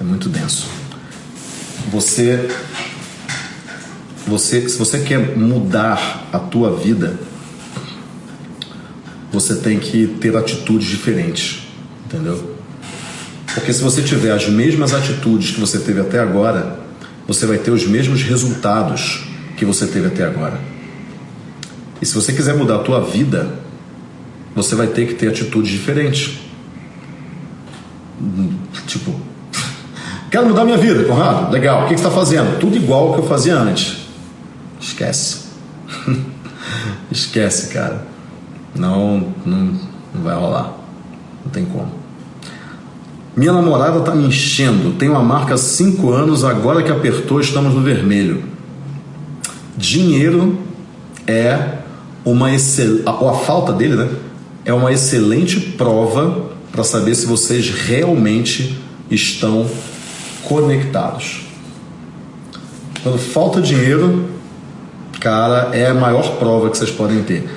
É muito denso. Você você se você quer mudar a tua vida, você tem que ter atitudes diferentes, entendeu? Porque se você tiver as mesmas atitudes que você teve até agora, você vai ter os mesmos resultados que você teve até agora. E se você quiser mudar a tua vida, você vai ter que ter atitudes diferentes. Tipo, quero mudar minha vida, Conrado. Legal, o que, você está fazendo? Tudo igual que eu fazia antes. Esquece. *laughs* Esquece, cara. Não, não, não vai rolar. Não tem como. Minha namorada tá me enchendo. Tem uma marca há cinco anos, agora que apertou, estamos no vermelho. Dinheiro é uma excelente. A, a falta dele, né? É uma excelente prova para saber se vocês realmente estão conectados. Quando falta dinheiro, cara, é a maior prova que vocês podem ter.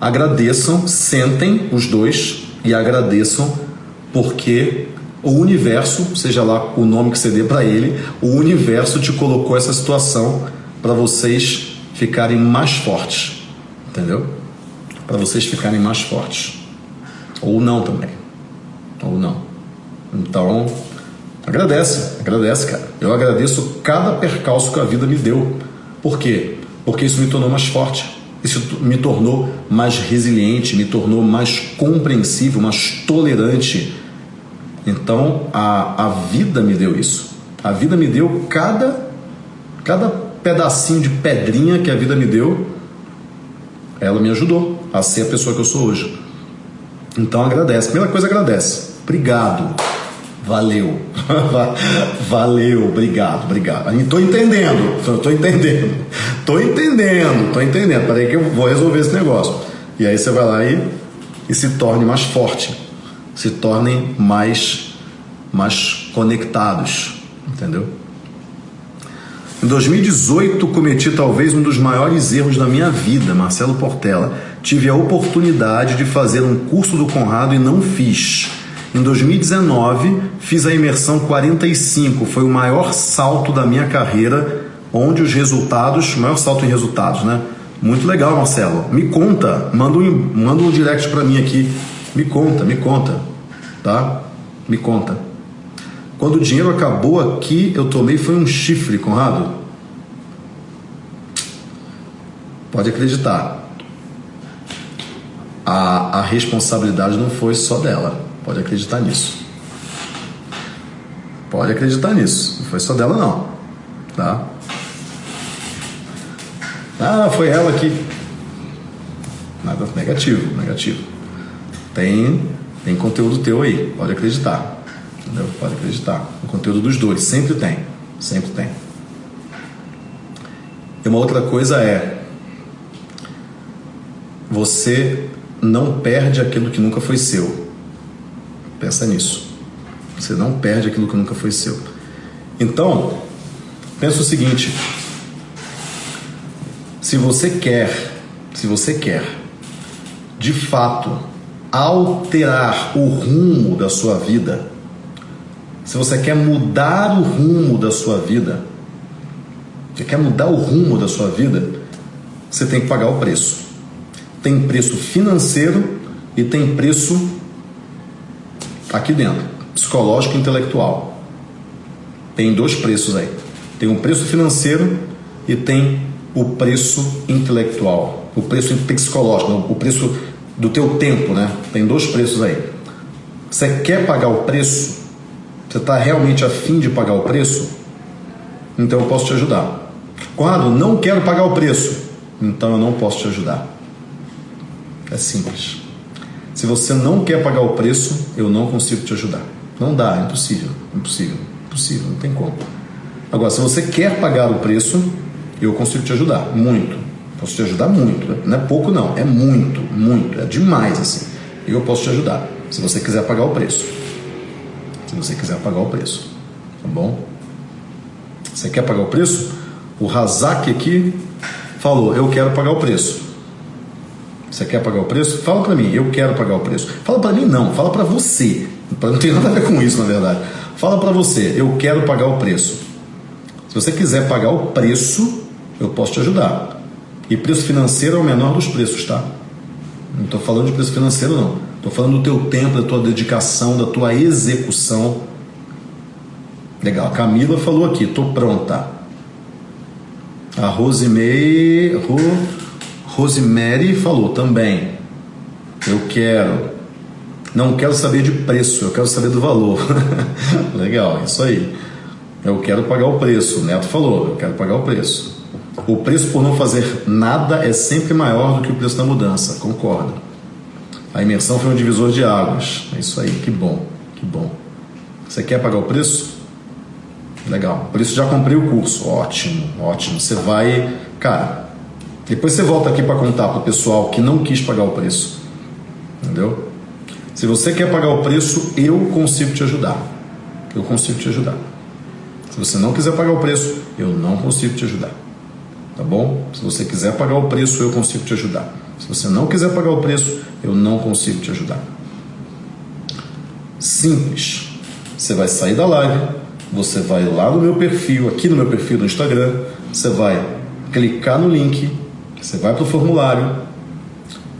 Agradeçam, sentem os dois e agradeçam porque o universo, seja lá o nome que você dê para ele, o universo te colocou essa situação para vocês ficarem mais fortes, entendeu? Para vocês ficarem mais fortes. Ou não também ou não. Então, agradece, agradece, cara. Eu agradeço cada percalço que a vida me deu. Por quê? Porque isso me tornou mais forte. Isso me tornou mais resiliente, me tornou mais compreensível, mais tolerante. Então, a, a vida me deu isso. A vida me deu cada, cada pedacinho de pedrinha que a vida me deu, ela me ajudou a ser a pessoa que eu sou hoje. Então agradece. Primeira coisa, agradece. Obrigado. Valeu. *laughs* Valeu, obrigado, obrigado. Estou entendendo, estou entendendo, estou entendendo, estou entendendo. Peraí que eu vou resolver esse negócio. E aí você vai lá e, e se torne mais forte, se tornem mais, mais conectados, entendeu? Em 2018 cometi talvez um dos maiores erros da minha vida, Marcelo Portela. Tive a oportunidade de fazer um curso do Conrado e não fiz em 2019, fiz a imersão 45, foi o maior salto da minha carreira, onde os resultados, maior salto em resultados, né? Muito legal, Marcelo. Me conta, manda um, manda um direct para mim aqui. Me conta, me conta, tá? Me conta. Quando o dinheiro acabou aqui, eu tomei foi um chifre, Conrado. Pode acreditar. A, a responsabilidade não foi só dela. Pode acreditar nisso. Pode acreditar nisso. Não foi só dela, não. Tá? Ah, foi ela que. Nada negativo, negativo. Tem, tem conteúdo teu aí, pode acreditar. Entendeu? Pode acreditar. O conteúdo dos dois, sempre tem. Sempre tem. E uma outra coisa é. Você não perde aquilo que nunca foi seu. Pensa nisso. Você não perde aquilo que nunca foi seu. Então, pensa o seguinte: Se você quer, se você quer, de fato, alterar o rumo da sua vida, se você quer mudar o rumo da sua vida, você quer mudar o rumo da sua vida, você tem que pagar o preço. Tem preço financeiro e tem preço aqui dentro, psicológico e intelectual. Tem dois preços aí. Tem um preço financeiro e tem o preço intelectual, o preço psicológico, o preço do teu tempo, né? Tem dois preços aí. Você quer pagar o preço? Você está realmente afim de pagar o preço? Então eu posso te ajudar. Quando não quero pagar o preço, então eu não posso te ajudar. É simples. Se você não quer pagar o preço, eu não consigo te ajudar. Não dá, é impossível, impossível, impossível, não tem como. Agora, se você quer pagar o preço, eu consigo te ajudar, muito. Posso te ajudar muito. Não é pouco, não, é muito, muito, é demais assim. Eu posso te ajudar, se você quiser pagar o preço. Se você quiser pagar o preço, tá bom? Você quer pagar o preço? O Razak aqui falou: Eu quero pagar o preço. Você quer pagar o preço? Fala para mim, eu quero pagar o preço. Fala para mim, não, fala para você. Não tem nada a ver com isso, na verdade. Fala para você, eu quero pagar o preço. Se você quiser pagar o preço, eu posso te ajudar. E preço financeiro é o menor dos preços, tá? Não estou falando de preço financeiro, não. Estou falando do teu tempo, da tua dedicação, da tua execução. Legal. A Camila falou aqui, estou pronta. A Rosemary, Ro, Rosemary falou também. Eu quero. Não quero saber de preço, eu quero saber do valor. *laughs* Legal, isso aí. Eu quero pagar o preço. O Neto falou, eu quero pagar o preço. O preço por não fazer nada é sempre maior do que o preço da mudança, concordo. A imersão foi um divisor de águas. É isso aí, que bom, que bom. Você quer pagar o preço? Legal. Por isso já comprei o curso. Ótimo, ótimo. Você vai, cara. Depois você volta aqui para contar para o pessoal que não quis pagar o preço. Entendeu? Se você quer pagar o preço, eu consigo te ajudar. Eu consigo te ajudar. Se você não quiser pagar o preço, eu não consigo te ajudar. Tá bom? Se você quiser pagar o preço, eu consigo te ajudar. Se você não quiser pagar o preço, eu não consigo te ajudar. Simples. Você vai sair da live, você vai lá no meu perfil, aqui no meu perfil do Instagram, você vai clicar no link, você vai para o formulário,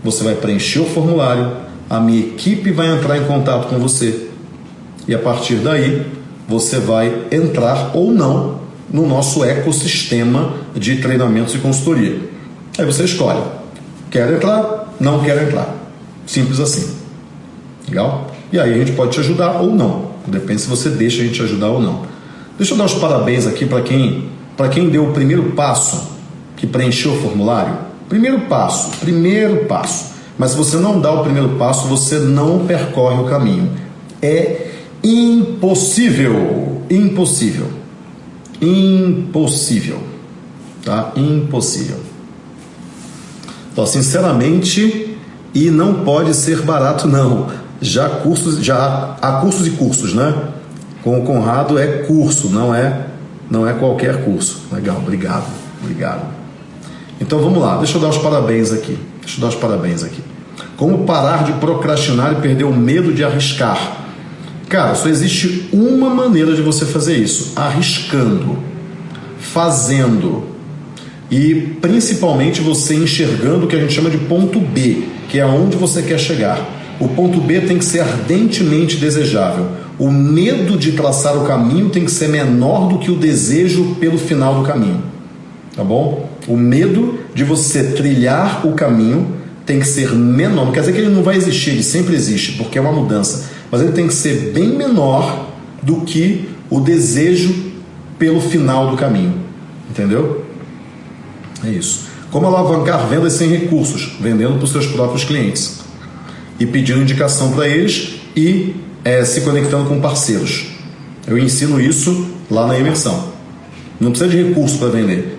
você vai preencher o formulário, a minha equipe vai entrar em contato com você e a partir daí você vai entrar ou não no nosso ecossistema de treinamentos e consultoria. Aí você escolhe, quer entrar, não quer entrar. Simples assim. Legal? E aí a gente pode te ajudar ou não. Depende se você deixa a gente te ajudar ou não. Deixa eu dar os parabéns aqui para quem, quem deu o primeiro passo, que preencheu o formulário. Primeiro passo, primeiro passo. Mas se você não dá o primeiro passo, você não percorre o caminho. É impossível, impossível, impossível, tá? Impossível. Então, sinceramente, e não pode ser barato não. Já cursos, já há cursos e cursos, né? Com o Conrado é curso, não é não é qualquer curso. Legal, obrigado, obrigado. Então vamos lá, deixa eu dar os parabéns aqui. Deixa eu dar os parabéns aqui. Como parar de procrastinar e perder o medo de arriscar? Cara, só existe uma maneira de você fazer isso: arriscando, fazendo e principalmente você enxergando o que a gente chama de ponto B, que é aonde você quer chegar. O ponto B tem que ser ardentemente desejável. O medo de traçar o caminho tem que ser menor do que o desejo pelo final do caminho. Tá bom? O medo de você trilhar o caminho tem que ser menor. Não quer dizer que ele não vai existir, ele sempre existe, porque é uma mudança. Mas ele tem que ser bem menor do que o desejo pelo final do caminho. Entendeu? É isso. Como alavancar vendas sem recursos? Vendendo para os seus próprios clientes e pedindo indicação para eles e é, se conectando com parceiros. Eu ensino isso lá na imersão. Não precisa de recurso para vender,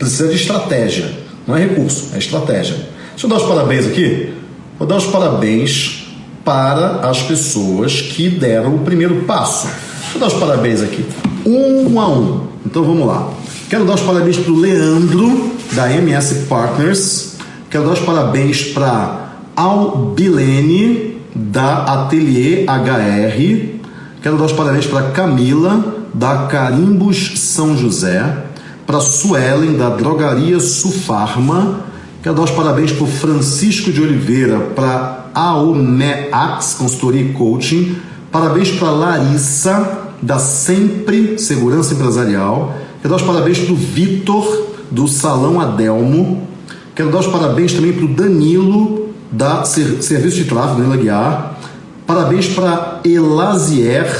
precisa de estratégia. Não é recurso, é estratégia. Deixa eu dar os parabéns aqui. Vou dar os parabéns para as pessoas que deram o primeiro passo. Deixa eu dar os parabéns aqui, um a um. Então vamos lá. Quero dar os parabéns para o Leandro. da MS Partners. Quero dar os parabéns para Albilene, da Atelier HR. Quero dar os parabéns para Camila, da Carimbos São José. Para Suelen, da Drogaria Sufarma. Quero dar os parabéns para Francisco de Oliveira, para Aomeax Consultoria e Coaching. Parabéns para Larissa, da Sempre Segurança Empresarial. Quero dar os parabéns para o Vitor, do Salão Adelmo. Quero dar os parabéns também para o Danilo, da Serviço de Tráfego, Danilo Aguiar. Parabéns para Elazier,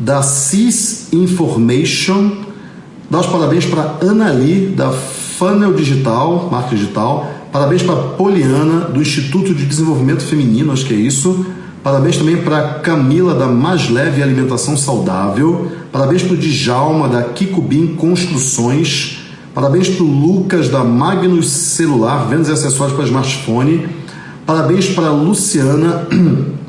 da CIS Information. Dar os parabéns para Anali, da Funnel Digital, marca digital. Parabéns para Poliana, do Instituto de Desenvolvimento Feminino, acho que é isso. Parabéns também para Camila, da Mais Leve Alimentação Saudável. Parabéns para o Djalma, da Kikubim Construções. Parabéns para o Lucas, da Magnus Celular, vendas e acessórios para smartphone. Parabéns para a Luciana,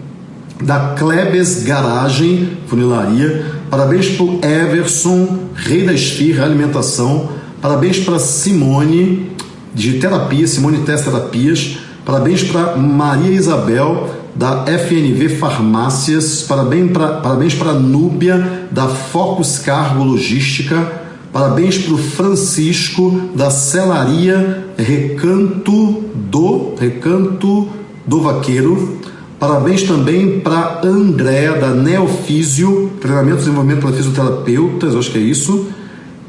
*clears throat* da Klebes Garagem, funilaria. Parabéns para o Everson, rei da esfirra, alimentação. Parabéns para Simone, de terapia, Simone Test Terapias. Parabéns para Maria Isabel, da FNV Farmácias. Parabéns para parabéns para Núbia, da Focus Cargo Logística. Parabéns para o Francisco, da Celaria Recanto do Recanto do Vaqueiro. Parabéns também para Andréa, da Neofísio, treinamento e desenvolvimento para fisioterapeutas, acho que é isso.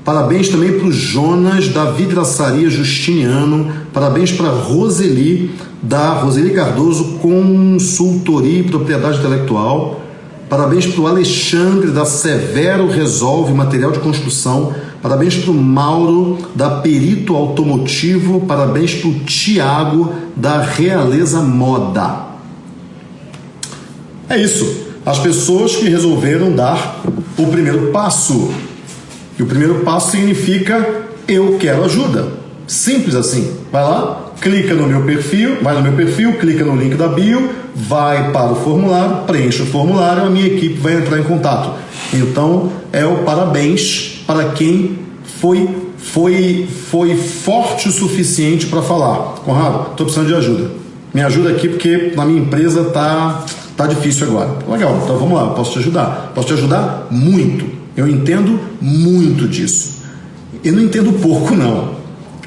Parabéns também para o Jonas, da Vidraçaria Justiniano. Parabéns para Roseli, da Roseli Cardoso Consultoria e Propriedade Intelectual. Parabéns para o Alexandre, da Severo Resolve Material de Construção. Parabéns para o Mauro, da Perito Automotivo. Parabéns para o Tiago, da Realeza Moda. É isso. As pessoas que resolveram dar o primeiro passo. E o primeiro passo significa eu quero ajuda. Simples assim. Vai lá, clica no meu perfil, vai no meu perfil, clica no link da bio, vai para o formulário, preenche o formulário, a minha equipe vai entrar em contato. Então, é o parabéns para quem foi foi foi forte o suficiente para falar. Conrado, estou precisando de ajuda. Me ajuda aqui porque na minha empresa tá Tá difícil agora. Legal, então vamos lá, posso te ajudar. Posso te ajudar muito. Eu entendo muito disso. Eu não entendo pouco, não.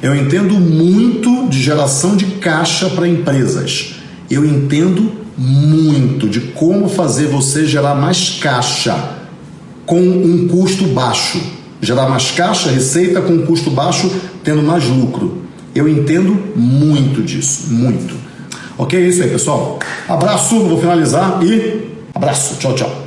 Eu entendo muito de geração de caixa para empresas. Eu entendo muito de como fazer você gerar mais caixa com um custo baixo. Gerar mais caixa, receita com um custo baixo, tendo mais lucro. Eu entendo muito disso, muito. Ok? É isso aí, pessoal. Abraço, vou finalizar e abraço. Tchau, tchau.